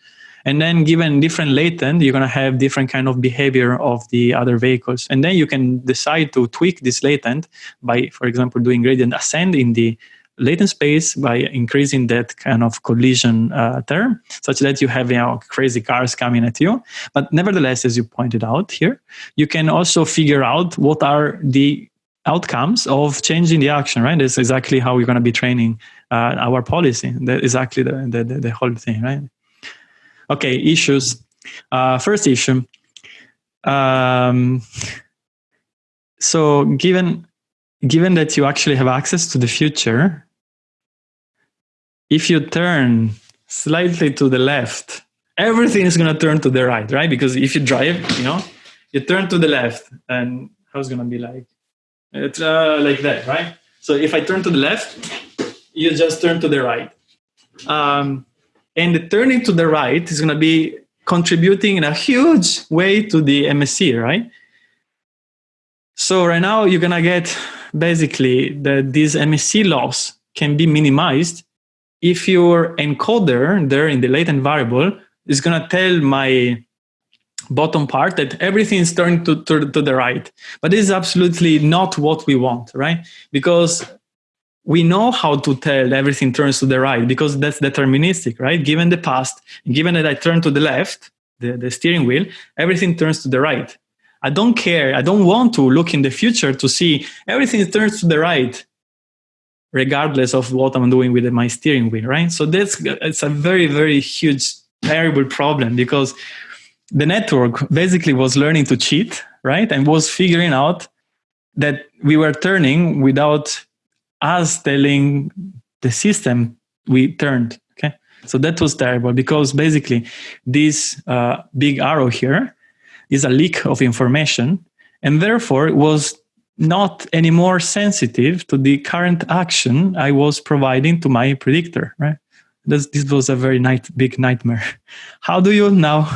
S1: And then given different latent, you're going to have different kind of behavior of the other vehicles. And then you can decide to tweak this latent by, for example, doing gradient ascent in the latent space by increasing that kind of collision uh, term, such that you have you know, crazy cars coming at you. But nevertheless, as you pointed out here, you can also figure out what are the outcomes of changing the action, right? That's exactly how we're going to be training uh, our policy. That exactly the, the, the whole thing, right? Okay, issues. Uh, first issue. Um, so given given that you actually have access to the future, if you turn slightly to the left, everything is going to turn to the right, right? Because if you drive, you know, you turn to the left, and how's going to be like? It's uh, like that, right? So if I turn to the left, you just turn to the right. Um, and turning to the right is going to be contributing in a huge way to the MSE, right? So right now you're going to get basically that this MSE loss can be minimized if your encoder there in the latent variable is going to tell my bottom part that everything is turned to, to, to the right. But this is absolutely not what we want, right? Because we know how to tell everything turns to the right because that's deterministic, right? Given the past, given that I turn to the left, the, the steering wheel, everything turns to the right. I don't care. I don't want to look in the future to see everything turns to the right, regardless of what I'm doing with my steering wheel, right? So that's it's a very, very huge, terrible problem because the network basically was learning to cheat, right? And was figuring out that we were turning without us telling the system we turned. Okay, so that was terrible because basically this uh, big arrow here is a leak of information, and therefore it was not anymore sensitive to the current action I was providing to my predictor. Right, this, this was a very night, big nightmare. How do you now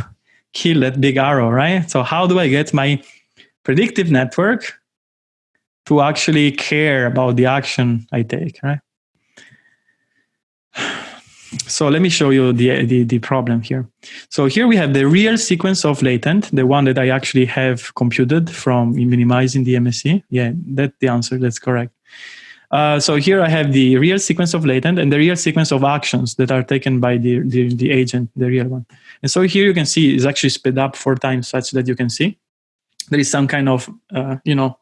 S1: kill that big arrow? Right, so how do I get my predictive network to actually care about the action I take, right? So let me show you the, the, the, problem here. So here we have the real sequence of latent, the one that I actually have computed from minimizing the MSE. Yeah, that's the answer, that's correct. Uh, so here I have the real sequence of latent and the real sequence of actions that are taken by the, the, the agent, the real one. And so here you can see it's actually sped up four times such that you can see there is some kind of, uh, you know,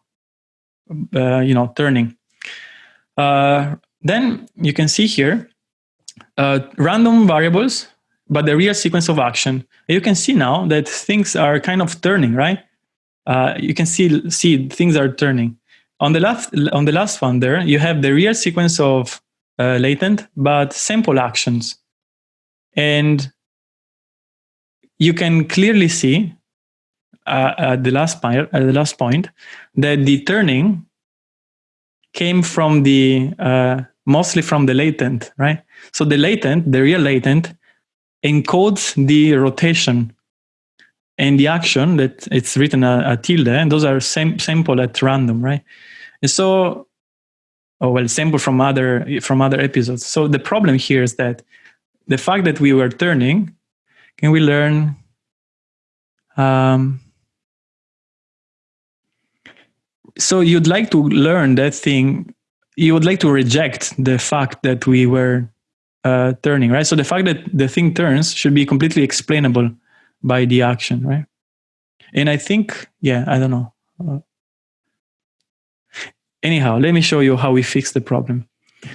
S1: uh, you know, turning. Uh, then you can see here uh, random variables, but the real sequence of action. You can see now that things are kind of turning, right? Uh, you can see see things are turning. On the last on the last one there, you have the real sequence of uh, latent, but sample actions, and you can clearly see at the last point, at the last point, that the turning came from the uh, mostly from the latent, right? So the latent, the real latent, encodes the rotation. and the action that it's written a, a tilde, and those are sam- sample at random, right? And so, oh well, sample from other from other episodes. So the problem here is that the fact that we were turning, can we learn? Um, so you'd like to learn that thing. You would like to reject the fact that we were uh, turning, right? So the fact that the thing turns should be completely explainable by the action, right? And I think, yeah, I don't know. Uh, anyhow, let me show you how we fix the problem.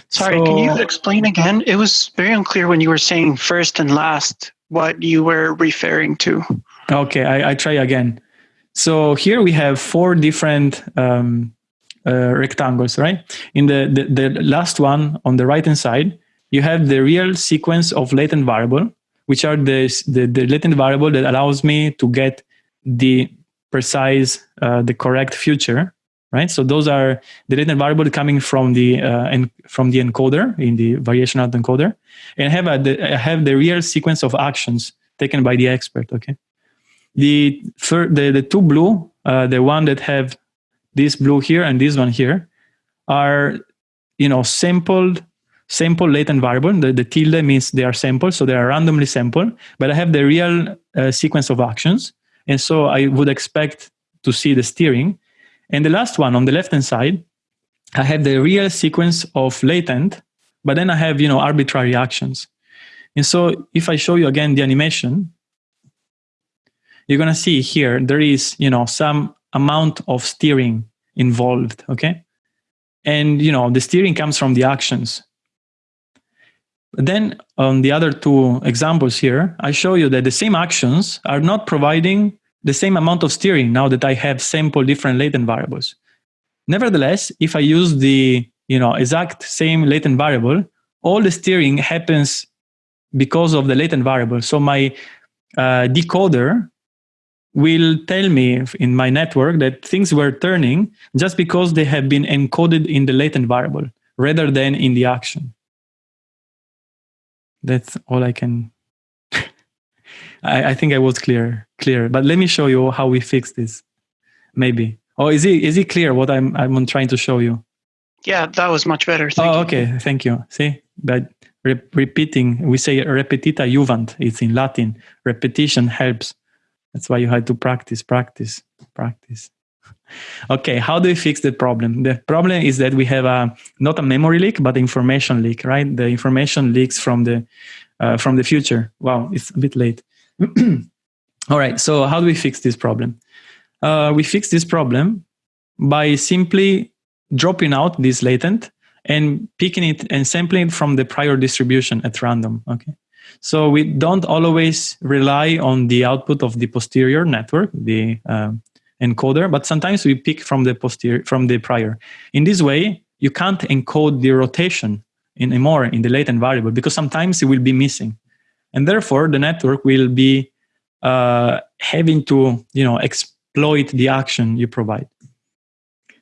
S3: Sorry, so, can you explain again? It was very unclear when you were saying first and last what you were referring to.
S1: Okay, I, I try again. So here we have four different um, uh, rectangles, right? In the, the, the last one on the right hand side, you have the real sequence of latent variable, which are the, the, the latent variable that allows me to get the precise, uh, the correct future, right? So those are the latent variable coming from the uh, from the encoder in the variation autoencoder, and have a, the, I have the real sequence of actions taken by the expert. Okay, the third, the the two blue, uh, the one that have this blue here and this one here, are you know sampled sample latent variable. The, the tilde means they are sampled, so they are randomly sampled. But I have the real uh, sequence of actions, and so I would expect to see the steering. And the last one on the left hand side, I have the real sequence of latent, but then I have you know arbitrary actions. And so if I show you again the animation, you're gonna see here there is you know some amount of steering involved. Okay, and you know the steering comes from the actions then on the other two examples here, I show you that the same actions are not providing the same amount of steering now that I have sample different latent variables. Nevertheless, if I use the you know exact same latent variable, all the steering happens because of the latent variable. So my uh, decoder will tell me in my network that things were turning just because they have been encoded in the latent variable rather than in the action that's all I can. I, I think I was clear, clear. But let me show you how we fix this. Maybe. Oh, is it is it clear what I'm I'm trying to show you?
S3: Yeah, that was much better. Thank
S1: oh,
S3: you.
S1: okay. Thank you. See, but re- repeating, we say repetita juvant. It's in Latin. Repetition helps. That's why you had to practice, practice, practice. Okay, how do we fix the problem? The problem is that we have a not a memory leak, but information leak, right? The information leaks from the uh, from the future. Wow, it's a bit late. All right, so how do we fix this problem? Uh, we fix this problem by simply dropping out this latent and picking it and sampling it from the prior distribution at random. Okay, so we don't always rely on the output of the posterior network, the uh, encoder, but sometimes we pick from the posterior from the prior. In this way, you can't encode the rotation anymore in the latent variable because sometimes it will be missing, and therefore the network will be uh, having to you know exploit the action you provide.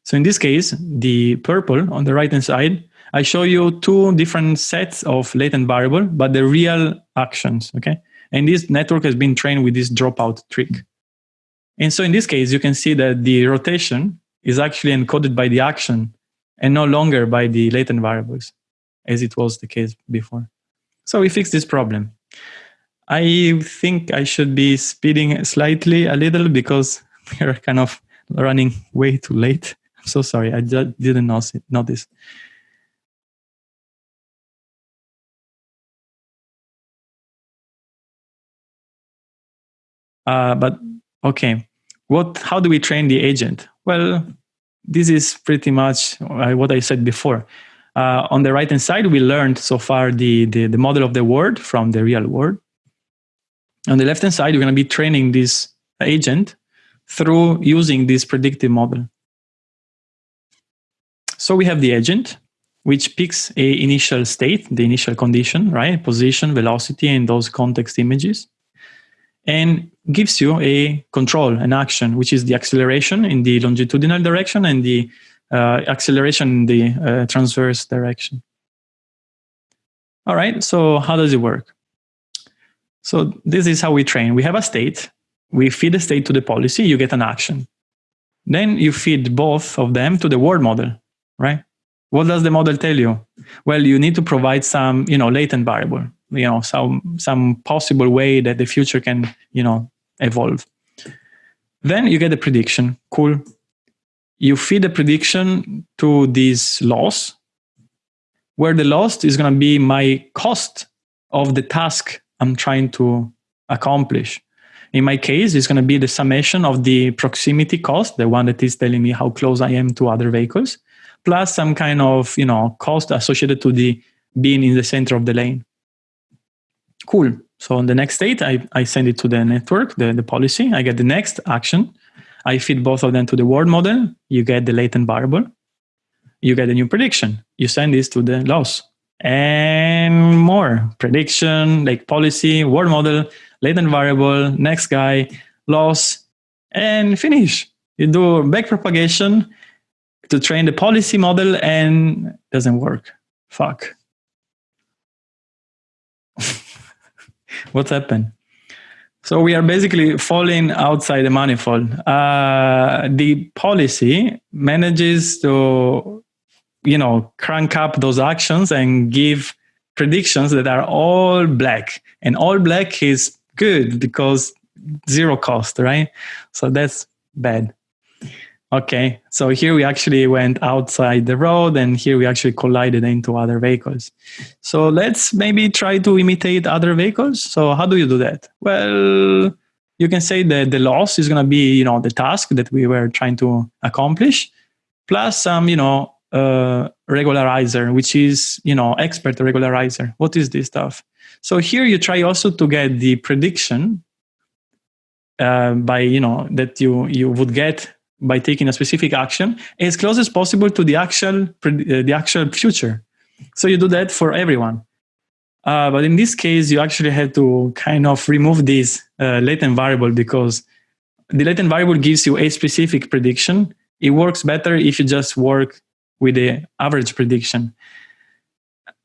S1: So in this case, the purple on the right hand side, I show you two different sets of latent variable, but the real actions. Okay, and this network has been trained with this dropout trick. And so in this case, you can see that the rotation is actually encoded by the action and no longer by the latent variables, as it was the case before. So we fixed this problem. I think I should be speeding slightly a little because we're kind of running way too late. I'm so sorry, I just didn't notice. Uh, but Okay, what? How do we train the agent? Well, this is pretty much uh, what I said before. Uh, on the right hand side, we learned so far the, the, the model of the word from the real world. On the left hand side, we're going to be training this agent through using this predictive model. So we have the agent, which picks a initial state, the initial condition, right? Position, velocity, and those context images and gives you a control, an action, which is the acceleration in the longitudinal direction and the uh, acceleration in the uh, transverse direction. All right, so how does it work? So this is how we train. We have a state, we feed the state to the policy, you get an action. Then you feed both of them to the world model, right? What does the model tell you? Well, you need to provide some, you know, latent variable, you know, some some possible way that the future can, you know, evolve. Then you get a prediction. Cool. You feed the prediction to this loss, where the loss is going to be my cost of the task I'm trying to accomplish. In my case, it's going to be the summation of the proximity cost, the one that is telling me how close I am to other vehicles, plus some kind of you know cost associated to the being in the center of the lane. Cool. So on the next state, I, I send it to the network, the, the policy. I get the next action. I feed both of them to the world model. You get the latent variable. You get a new prediction. You send this to the loss and more prediction, like policy, world model, latent variable, next guy, loss, and finish. You do back propagation to train the policy model and doesn't work. Fuck. What's happened? So we are basically falling outside the manifold. Uh, the policy manages to, you know, crank up those actions and give predictions that are all black. And all black is good because zero cost, right? So that's bad. Okay, so here we actually went outside the road and here we actually collided into other vehicles. So let's maybe try to imitate other vehicles. So how do you do that? Well, you can say that the loss is going to be, you know, the task that we were trying to accomplish, plus some, you know, uh, regularizer, which is, you know, expert regularizer. What is this stuff? So here you try also to get the prediction uh, by, you know, that you, you would get by taking a specific action as close as possible to the actual uh, the actual future. So you do that for everyone. Uh, but in this case, you actually have to kind of remove this uh, latent variable because the latent variable gives you a specific prediction. It works better if you just work with the average prediction.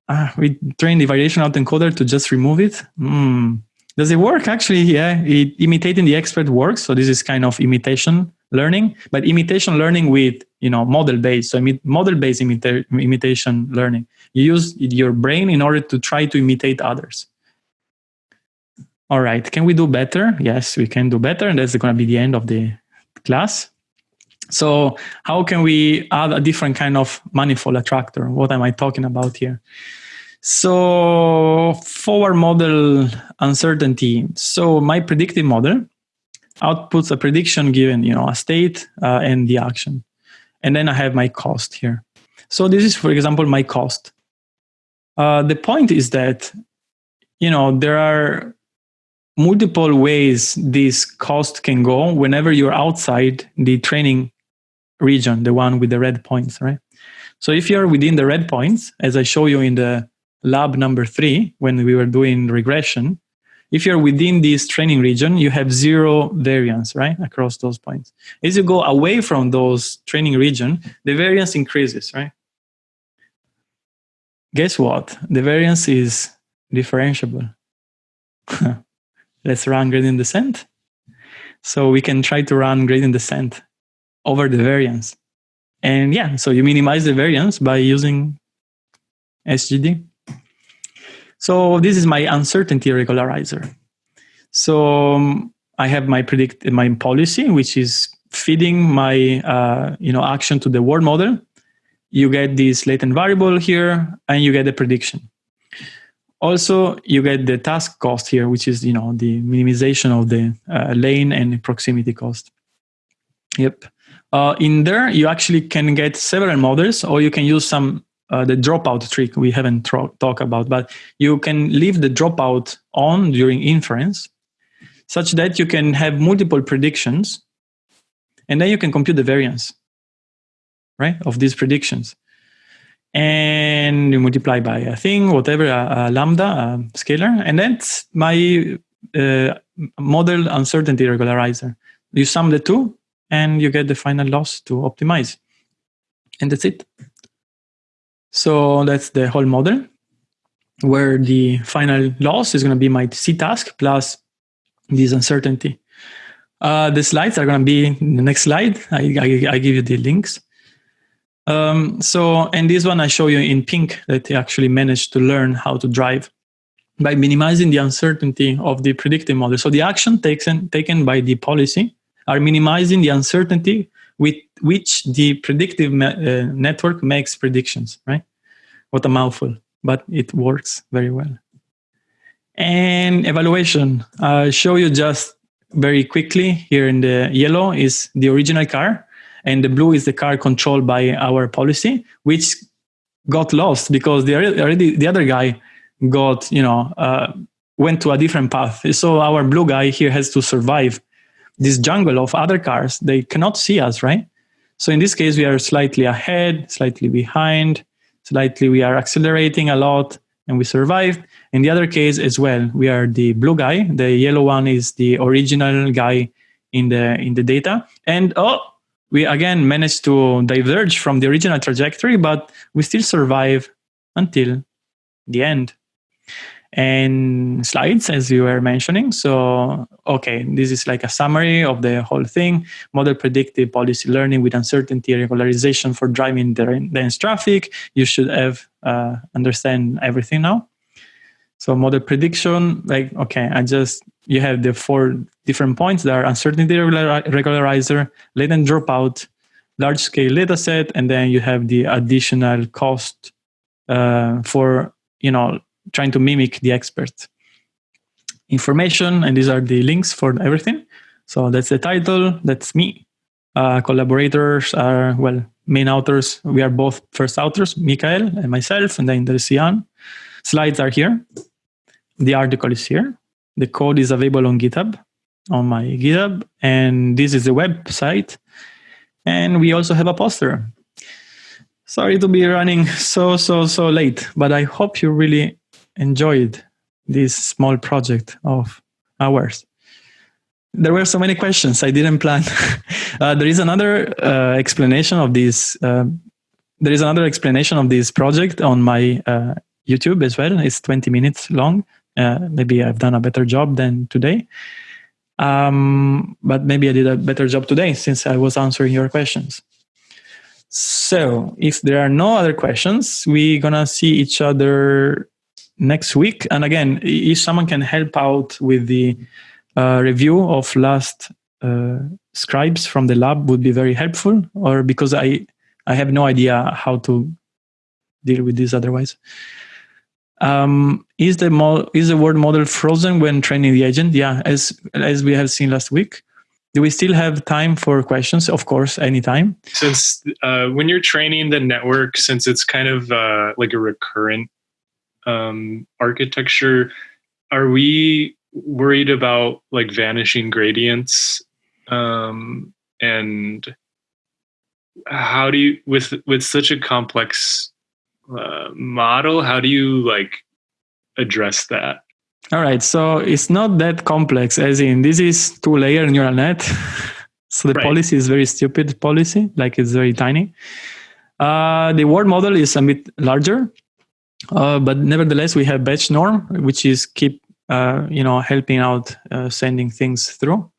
S1: Uh, we train the variation autoencoder to just remove it. Mm. Does it work? Actually, yeah, it, imitating the expert works. So this is kind of imitation learning, but imitation learning with you know model based. So model based imita- imitation learning. You use your brain in order to try to imitate others. All right, can we do better? Yes, we can do better, and that's going to be the end of the class. So how can we add a different kind of manifold attractor? What am I talking about here? So forward model uncertainty. So my predictive model outputs a prediction given, you know, a state uh, and the action. And then I have my cost here. So this is, for example, my cost. Uh, the point is that, you know, there are multiple ways this cost can go whenever you're outside the training region, the one with the red points, right? So if you're within the red points, as I show you in the lab number three, when we were doing regression, if you're within this training region, you have zero variance, right, across those points. As you go away from those training region, the variance increases, right? Guess what? The variance is differentiable. Let's run gradient descent. So we can try to run gradient descent over the variance. And yeah, so you minimize the variance by using SGD. So this is my uncertainty regularizer. So um, I have my predict my policy, which is feeding my uh, you know action to the world model. You get this latent variable here, and you get the prediction. Also, you get the task cost here, which is you know the minimization of the uh, lane and proximity cost. Yep. Uh, in there, you actually can get several models, or you can use some uh, the dropout trick we haven't talked about, but you can leave the dropout on during inference such that you can have multiple predictions and then you can compute the variance, right, of these predictions. And you multiply by a thing, whatever, a, a lambda, a scalar, and that's my uh, model uncertainty regularizer. You sum the two and you get the final loss to optimize. And that's it. So that's the whole model where the final loss is going to be my C task plus this uncertainty. Uh, the slides are going to be the next slide. I, I, I give you the links. Um, so, and this one I show you in pink that he actually managed to learn how to drive by minimizing the uncertainty of the predictive model. So the action taken, taken by the policy are minimizing the uncertainty with which the predictive uh, network makes predictions, right? What a mouthful, but it works very well. And evaluation, I'll show you just very quickly here in the yellow is the original car and the blue is the car controlled by our policy, which got lost because the, already, the other guy got, you know, uh, went to a different path. So our blue guy here has to survive this jungle of other cars. They cannot see us, right? So in this case, we are slightly ahead, slightly behind, slightly we are accelerating a lot and we survived. In the other case as well, we are the blue guy. The yellow one is the original guy in the in the data. And oh, we again managed to diverge from the original trajectory, but we still survive until the end and slides as you were mentioning. So okay this is like a summary of the whole thing. Model predictive policy learning with uncertainty regularization for driving dense traffic. You should have uh, understand everything now. So model prediction like okay i just you have the four different points there are uncertainty regularizer latent dropout large scale data set and then you have the additional cost uh, for you know trying to mimic the expert information and these are the links for everything. So that's the title that's me. Uh, collaborators are well main authors. We are both first authors Mikael and myself and then there's slides are here. The article is here. The code is available on github on my github and this is the website. And we also have a poster. Sorry to be running so so so late but i hope you really enjoyed this small project of ours. There were so many questions I didn't plan. uh, there is another uh, explanation of this. Uh, there is another explanation of this project on my uh, YouTube as well. It's 20 minutes long. Uh, maybe I've done a better job than today. Um, but maybe I did a better job today since I was answering your questions. So if there are no other questions, we're gonna see each other next week. And again, if someone can help out with the uh, review of last uh, scribes from the lab would be very helpful or because I, I have no idea how to deal with this otherwise. Um, is the mo- is the world model frozen when training the agent? Yeah, as as we have seen last week. Do we still have time for questions? Of course, anytime.
S4: Since uh, when you're training the network, since it's kind of uh, like a recurrent um, architecture, are we worried about like vanishing gradients? Um, and how do you with with such a complex uh, model? How do you like address that?
S1: All right, so it's not that complex. As in, this is two-layer neural net. so the right. policy is very stupid policy, like it's very tiny. Uh, the world model is a bit larger, uh, but nevertheless, we have batch norm, which is keep uh, you know helping out uh, sending things through,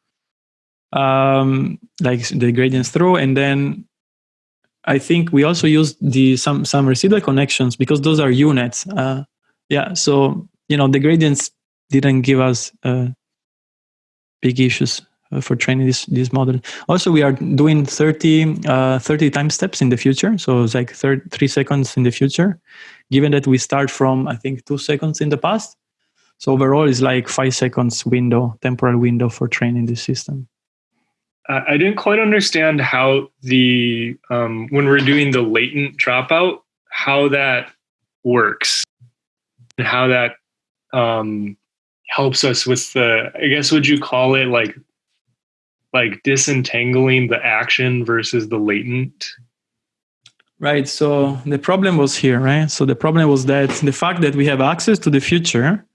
S1: um, like the gradients through, and then I think we also use the some some residual connections because those are units. Uh, yeah, so you know the gradients didn't give us uh, big issues for training this this model. Also, we are doing 30, uh, 30 time steps in the future. So it's like 30, three seconds in the future, given that we start from, I think, two seconds in the past. So overall, it's like five seconds window, temporal window for training the system.
S4: I didn't quite understand how the, um, when we're doing the latent dropout, how that works and how that um, helps us with the, I guess, would you call it like like disentangling the action versus the latent
S1: right so the problem was here right? So the problem was that the fact that we have access to the future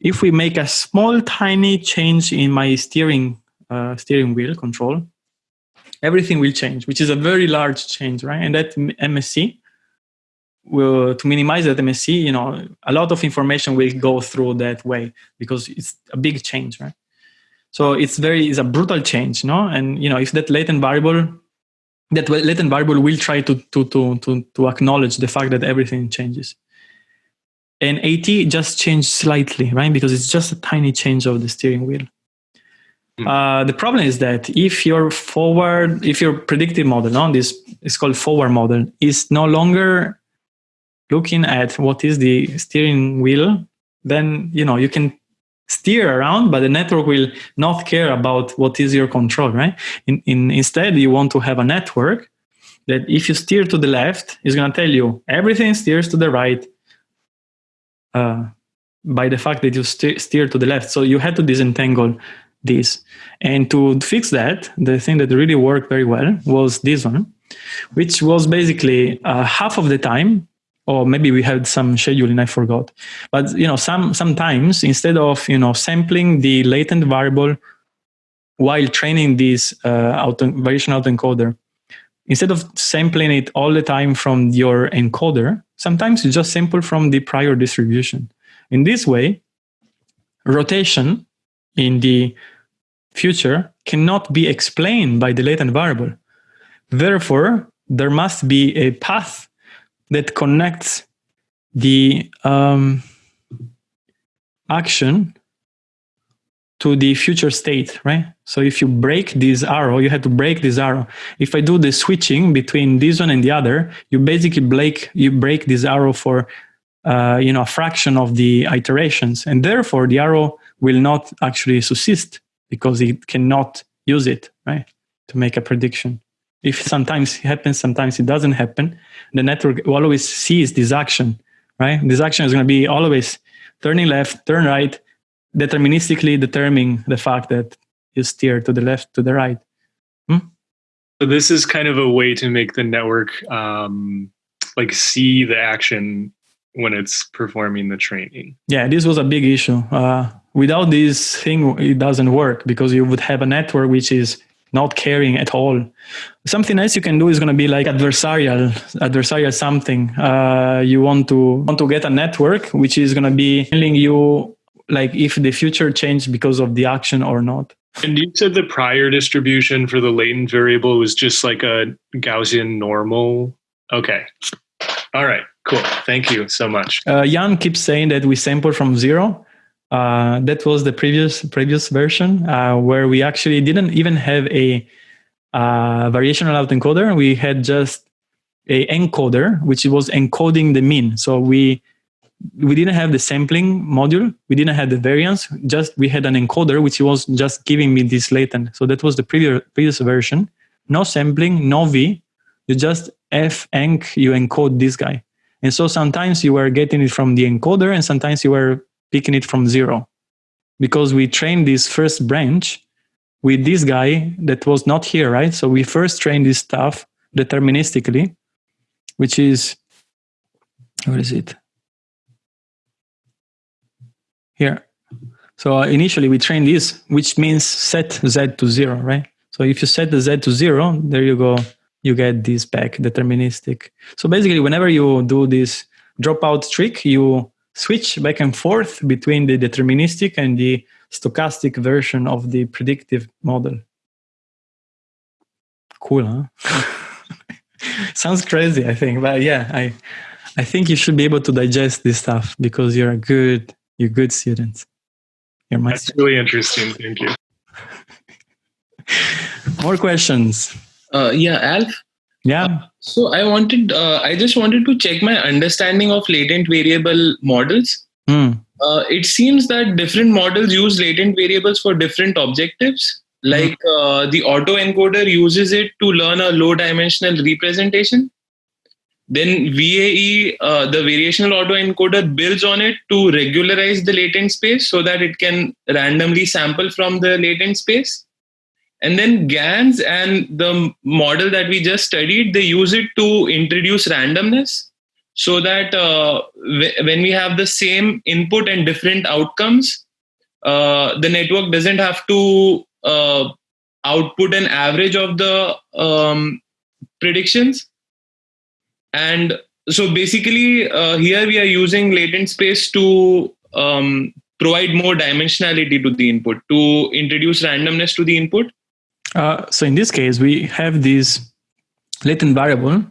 S1: if we make a small tiny change in my steering uh, steering wheel control everything will change which is a very large change right? And that MSE will to minimize that MSE you know a lot of information will go through that way because it's a big change right? So it's very it's a brutal change, no? And you know, if that latent variable, that latent variable will try to to to to to acknowledge the fact that everything changes. And AT just changed slightly, right? Because it's just a tiny change of the steering wheel. Hmm. Uh, the problem is that if your forward, if your predictive model, no, this is called forward model, is no longer looking at what is the steering wheel, then you know you can steer around, but the network will not care about what is your control, right? In, in, instead, you want to have a network that if you steer to the left, is going to tell you everything steers to the right uh, by the fact that you st steer to the left. So you had to disentangle this. And to fix that, the thing that really worked very well was this one, which was basically uh, half of the time or maybe we had some scheduling I forgot. But you know, some sometimes instead of you know sampling the latent variable while training this uh, auto, variation autoencoder, instead of sampling it all the time from your encoder, sometimes you just sample from the prior distribution. In this way, rotation in the future cannot be explained by the latent variable. Therefore, there must be a path that connects the um, action to the future state, right? So if you break this arrow, you have to break this arrow. If I do the switching between this one and the other, you basically break you break this arrow for uh, you know a fraction of the iterations, and therefore the arrow will not actually subsist because it cannot use it, right, to make a prediction. If sometimes it happens, sometimes it doesn't happen, the network always sees this action, right? This action is going to be always turning left, turn right, deterministically determining the fact that you steer to the left, to the right. Hmm?
S4: So this is kind of a way to make the network um, like see the action when it's performing the training.
S1: Yeah, this was a big issue. Uh, without this thing, it doesn't work because you would have a network which is not caring at all. Something else you can do is going to be like adversarial, adversarial something. Uh, you want to want to get a network which is going to be telling you like if the future changed because of the action or not.
S4: And you said the prior distribution for the latent variable was just like a Gaussian normal. Okay. All right. Cool. Thank you so much.
S1: Uh, Yann keeps saying that we sample from zero. Uh, that was the previous previous version uh, where we actually didn't even have a uh, variational autoencoder. We had just a encoder, which was encoding the mean. So we we didn't have the sampling module. We didn't have the variance. Just we had an encoder, which was just giving me this latent. So that was the previous previous version. No sampling, no V. You just f enc. You encode this guy. And so sometimes you were getting it from the encoder, and sometimes you were picking it from zero because we trained this first branch with this guy that was not here, right? So we first trained this stuff deterministically, which is, what is it? Here. So uh, initially we trained this, which means set Z to zero, right? So if you set the Z to zero, there you go, you get this back deterministic. So basically whenever you do this dropout trick, you switch back and forth between the deterministic and the stochastic version of the predictive model. Cool, huh? Sounds crazy, I think, but yeah, I, I think you should be able to digest this stuff because you're a good, you're good student.
S4: You're my That's student. really interesting. Thank you.
S1: More questions?
S5: Uh, yeah, Alf.
S1: Yeah. Uh,
S5: so I wanted, uh, I just wanted to check my understanding of latent variable models.
S1: Mm.
S5: Uh, it seems that different models use latent variables for different objectives. Like mm. the autoencoder uses it to learn a low dimensional representation. Then VAE, uh, the variational autoencoder, builds on it to regularize the latent space so that it can randomly sample from the latent space. And then GANs and the model that we just studied, they use it to introduce randomness so that uh, when we have the same input and different outcomes, uh, the network doesn't have to uh, output an average of the um, predictions. And so basically, uh, here we are using latent space to um, provide more dimensionality to the input, to introduce randomness to the input?
S1: Uh, so in this case, we have this latent variable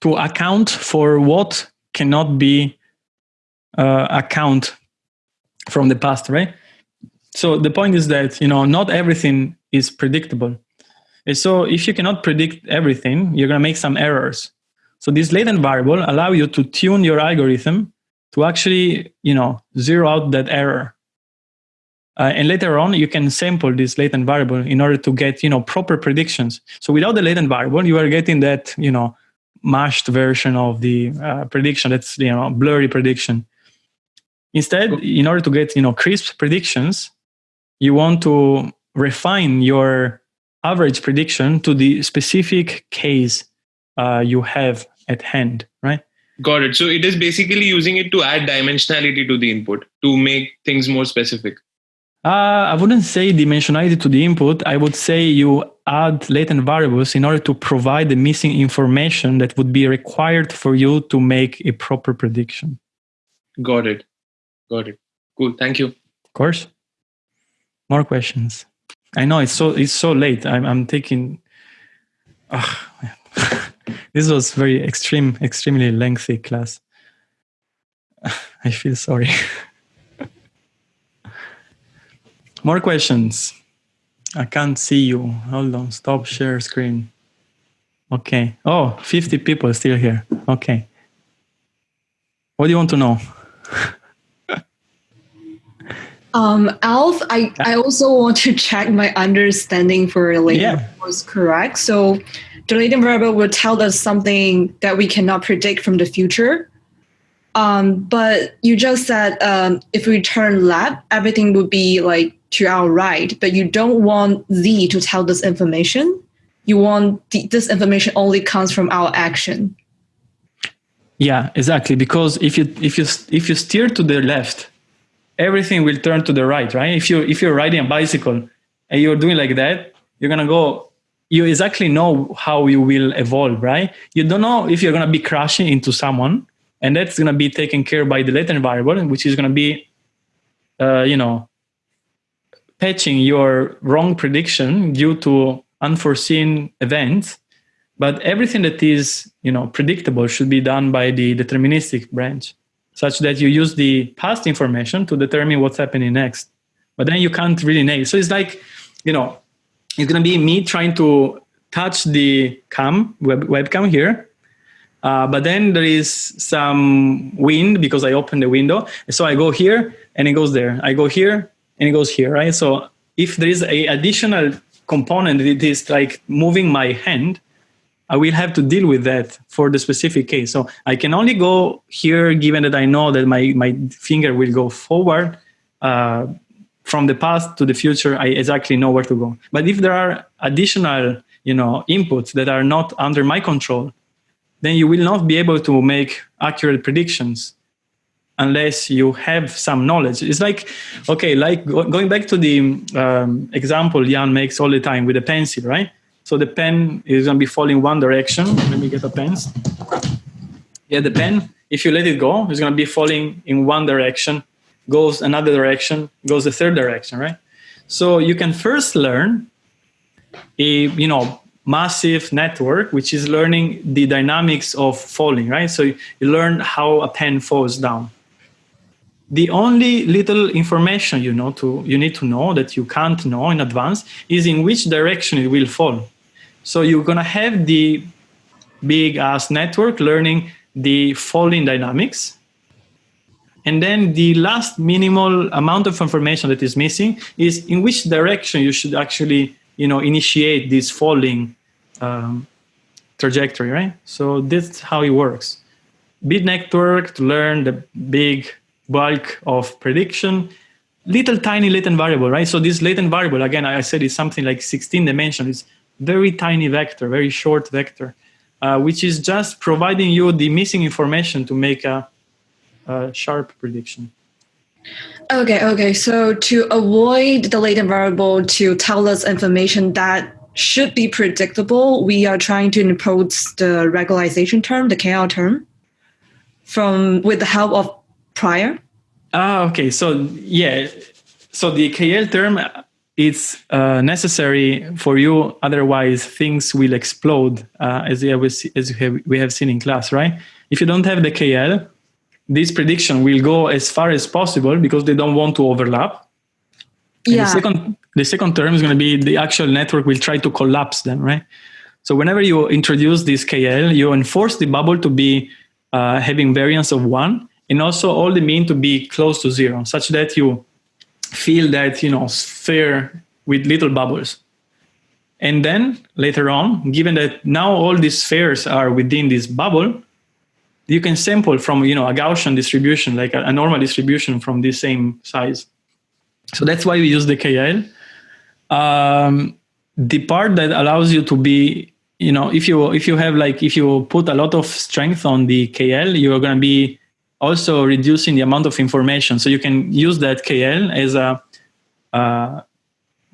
S1: to account for what cannot be uh, account from the past, right? So the point is that you know not everything is predictable. And so if you cannot predict everything, you're going to make some errors. So this latent variable allow you to tune your algorithm to actually you know zero out that error. Uh, and later on, you can sample this latent variable in order to get you know proper predictions. So without the latent variable, you are getting that you know mashed version of the uh, prediction. That's you know blurry prediction. Instead, in order to get you know crisp predictions, you want to refine your average prediction to the specific case uh, you have at hand, right?
S5: Got it. So it is basically using it to add dimensionality to the input to make things more specific.
S1: Uh, I wouldn't say dimensionality to the input. I would say you add latent variables in order to provide the missing information that would be required for you to make a proper prediction.
S5: Got it. Got it. Cool. Thank you.
S1: Of course. More questions. I know it's so it's so late. I'm I'm taking. Uh, this was very extreme, extremely lengthy class. I feel sorry. More questions. I can't see you. Hold on. Stop share screen. Okay. Oh, 50 people still here. Okay. What do you want to know?
S6: um, Alf, I, I also want to check my understanding for latent
S1: Yeah.
S6: was correct. So the latent variable will tell us something that we cannot predict from the future. Um, but you just said um, if we turn left, everything would be like to our right. But you don't want Z to tell this information. You want the, this information only comes from our action.
S1: Yeah, exactly. Because if you if you if you steer to the left, everything will turn to the right, right? If you if you're riding a bicycle and you're doing like that, you're gonna go. You exactly know how you will evolve, right? You don't know if you're gonna be crashing into someone, and that's gonna be taken care by the latent variable, which is gonna be, uh, you know, patching your wrong prediction due to unforeseen events but everything that is you know predictable should be done by the deterministic branch such that you use the past information to determine what's happening next. But then you can't really nail. So it's like you know it's to be me trying to touch the cam web, webcam here. Uh, but then there is some wind because i open the window. So i go here and it goes there. I go here and it goes here right so if there is a additional component that is like moving my hand I will have to deal with that for the specific case. So I can only go here, given that I know that my, my finger will go forward uh, from the past to the future. I exactly know where to go. But if there are additional, you know, inputs that are not under my control, then you will not be able to make accurate predictions unless you have some knowledge. It's like, okay, like going back to the um, example Yann makes all the time with a pencil, right? So the pen is going to be falling one direction. Let me get a pen. Yeah, the pen, if you let it go, it's going to be falling in one direction, goes another direction, goes the third direction, right? So you can first learn a, you know, massive network, which is learning the dynamics of falling, right? So you learn how a pen falls down. The only little information you know to you need to know that you can't know in advance is in which direction it will fall. So you're gonna have the big ass network learning the falling dynamics. And then the last minimal amount of information that is missing is in which direction you should actually, you know, initiate this falling um, trajectory, right? So that's how it works. Big network to learn the big bulk of prediction, little tiny latent variable, right? So this latent variable, again, I said is something like 16 dimensions. It's very tiny vector, very short vector, uh, which is just providing you the missing information to make a, a sharp prediction.
S6: Okay, okay. So to avoid the latent variable to tell us information that should be predictable, we are trying to impose the regularization term, the KL term, from with the help of prior.
S1: Ah, okay. So yeah, so the KL term it's uh, necessary for you. Otherwise, things will explode, uh, as, we have, as have, we have seen in class, right? If you don't have the KL, this prediction will go as far as possible because they don't want to overlap.
S6: Yeah.
S1: the second, the second term is going to be the actual network will try to collapse them, right? So whenever you introduce this KL, you enforce the bubble to be uh, having variance of one, and also all the mean to be close to zero, such that you feel that you know sphere with little bubbles. And then later on, given that now all these spheres are within this bubble, you can sample from you know a Gaussian distribution, like a, a normal distribution from the same size. So that's why we use the KL. Um, the part that allows you to be, you know, if you if you have like if you put a lot of strength on the KL, you're going to be also reducing the amount of information. So you can use that KL as a, a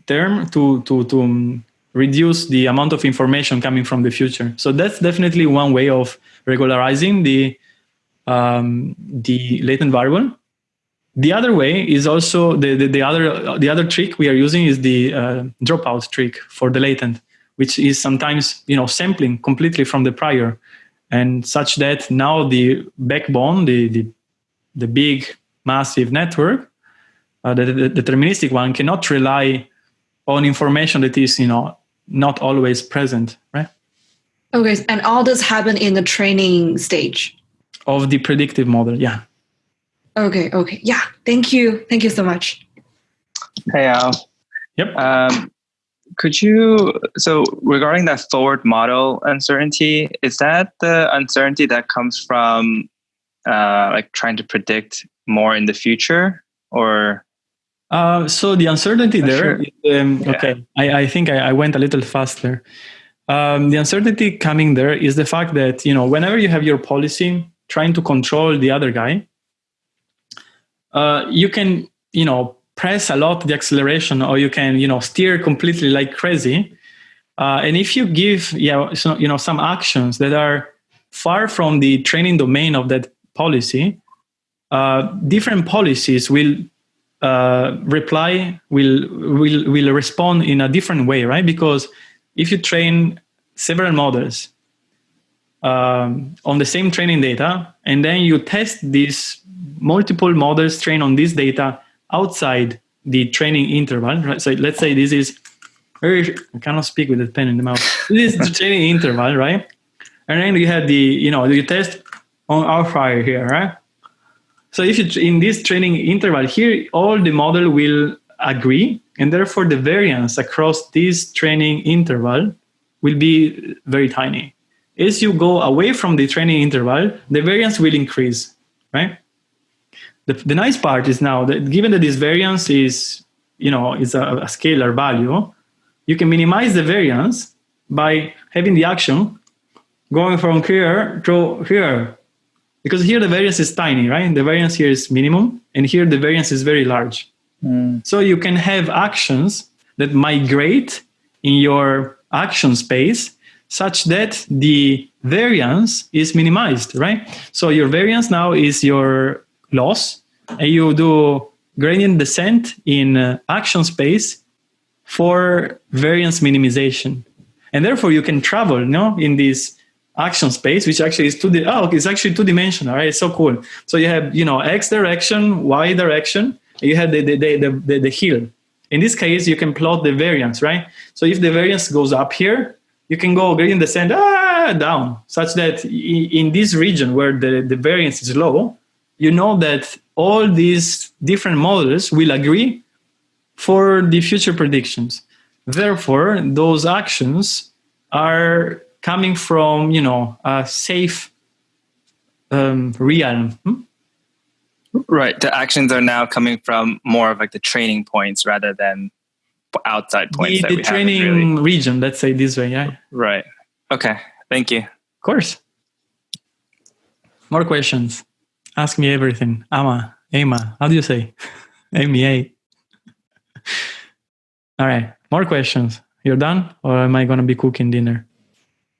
S1: term to to to um, reduce the amount of information coming from the future. So that's definitely one way of regularizing the um, the latent variable. The other way is also the, the, the other the other trick we are using is the uh, dropout trick for the latent, which is sometimes you know sampling completely from the prior, and such that now the backbone, the the, the big massive network, uh, the, the deterministic one, cannot rely on information that is you know not always present, right?
S6: Okay, and all this happened in the training stage.
S1: Of the predictive model, yeah.
S6: Okay, okay. Yeah, thank you. Thank you so much.
S7: Hey, Al.
S1: Yep.
S7: Um, could you, so regarding that forward model uncertainty, is that the uncertainty that comes from uh, like trying to predict more in the future or?
S1: Uh, so the uncertainty there,
S7: sure.
S1: um,
S7: Yeah.
S1: okay, I, I think I, I went a little faster. Um, the uncertainty coming there is the fact that, you know, whenever you have your policy trying to control the other guy, uh, you can, you know, press a lot the acceleration or you can, you know, steer completely like crazy. Uh, and if you give, yeah, so, you know, some actions that are far from the training domain of that policy, uh, different policies will uh, reply will will will respond in a different way, right? Because if you train several models um, on the same training data, and then you test these multiple models trained on this data outside the training interval, right? So let's say this is very I cannot speak with a pen in the mouth. This is the training interval, right? And then you have the you know you test on outlier here, right? So if you in this training interval here, all the model will agree, and therefore the variance across this training interval will be very tiny. As you go away from the training interval, the variance will increase, right? The, the nice part is now that given that this variance is, you know, is a, a scalar value, you can minimize the variance by having the action going from here to here because here the variance is tiny, right? The variance here is minimum, and here the variance is very large. Hmm. So you can have actions that migrate in your action space such that the variance is minimized, right? So your variance now is your loss, and you do gradient descent in uh, action space for variance minimization. And therefore you can travel you no, in this action space, which actually is two. Di- oh, it's actually two dimensional. Right? It's so cool. So you have you know x direction, y direction. You have the the, the the the the hill. In this case, you can plot the variance, right? So if the variance goes up here, you can go gradient descent ah, down, such that in this region where the, the variance is low, you know that all these different models will agree for the future predictions. Therefore, those actions are coming from you know a safe um, realm. Hmm?
S7: Right. The actions are now coming from more of like the training points rather than outside points
S1: The, the training
S7: really.
S1: region, let's say this way. Yeah,
S7: Right. Okay. Thank you.
S1: Of course. More questions. Ask me everything. Ama, Ema, how do you say? MEA. All right. More questions. You're done, or am I going to be cooking dinner?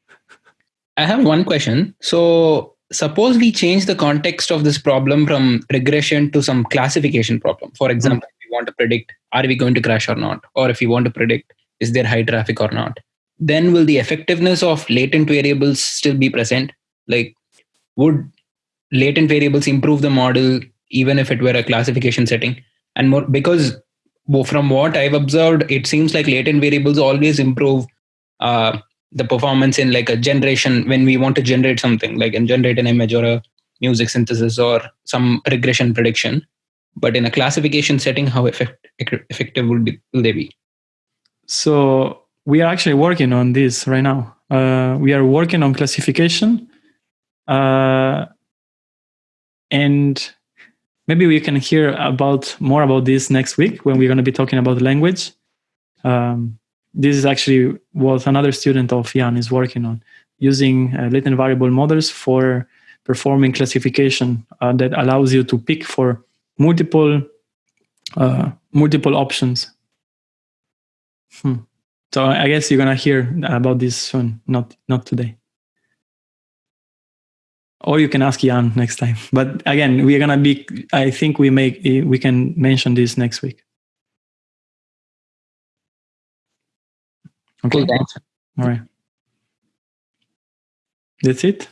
S8: I have one question. So suppose we change the context of this problem from regression to some classification problem. For example, mm. if we want to predict are we going to crash or not, or if we want to predict is there high traffic or not, then will the effectiveness of latent variables still be present? Like, would latent variables improve the model even if it were a classification setting? And more because from what I've observed, it seems like latent variables always improve uh, the performance in like a generation when we want to generate something like and generate an image or a music synthesis or some regression prediction. But in a classification setting how effect, effective will, be, will they be?
S1: So we are actually working on this right now. Uh, we are working on classification. Uh, and maybe we can hear about more about this next week when we're going to be talking about language um, this is actually what another student of Yann is working on, using uh, latent variable models for performing classification uh, that allows you to pick for multiple uh, multiple options. Hmm. So I guess you're gonna hear about this soon, not not today. Or you can ask Yann next time. But again, we're gonna be. I think we make we can mention this next week. Okay.
S8: Cool.
S1: All right. That's it.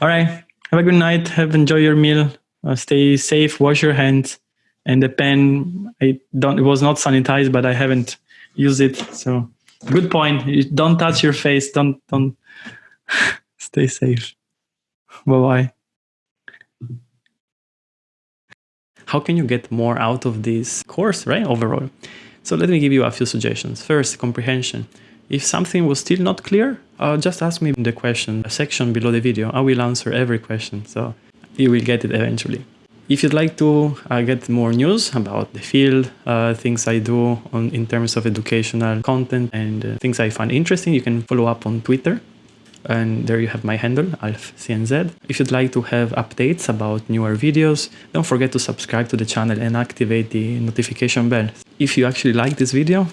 S1: All right. Have a good night. Have enjoy your meal. Uh, stay safe. Wash your hands. And the pen, I don't. It was not sanitized, but I haven't used it. So good point. Don't touch your face. Don't don't. stay safe. Bye bye. How can you get more out of this course, right? Overall. So let me give you a few suggestions. First, comprehension. If something was still not clear, uh, just ask me the question section below the video. I will answer every question, so you will get it eventually. If you'd like to uh, get more news about the field, uh, things I do on, in terms of educational content and uh, things I find interesting, you can follow up on Twitter. And there you have my handle, AlfCNZ. If you'd like to have updates about newer videos, don't forget to subscribe to the channel and activate the notification bell. If you actually like this video,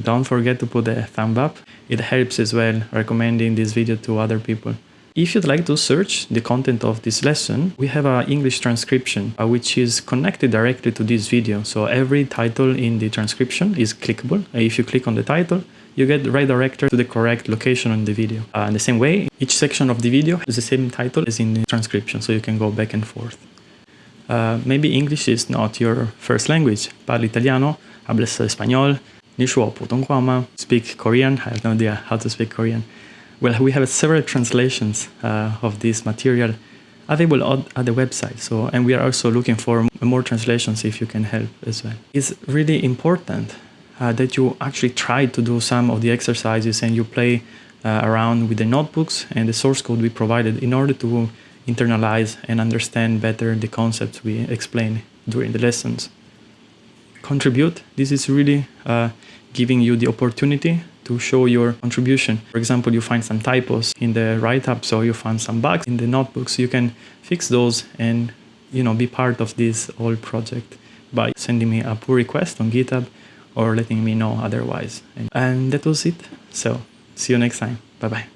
S1: don't forget to put a thumb up. It helps as well recommending this video to other people. If you'd like to search the content of this lesson, we have an English transcription uh, which is connected directly to this video. So every title in the transcription is clickable. If you click on the title, you get redirected to the correct location in the video. Uh, in the same way, each section of the video has the same title as in the transcription, so you can go back and forth. Uh, maybe English is not your first language. Parli italiano, hablas español, Nishuo Putonghuama, speak Korean. I have no idea how to speak Korean. Well, we have several translations uh, of this material available at the website. So, and we are also looking for more translations if you can help as well. It's really important that you actually try to do some of the exercises and you play uh, around with the notebooks and the source code we provided in order to internalize and understand better the concepts we explain during the lessons contribute. This is really uh, giving you the opportunity to show your contribution. For example, you find some typos in the write-up, so you find some bugs in the notebooks. You can fix those and you know be part of this whole project by sending me a pull request on GitHub or letting me know otherwise. And, that was it. So see you next time. Bye bye.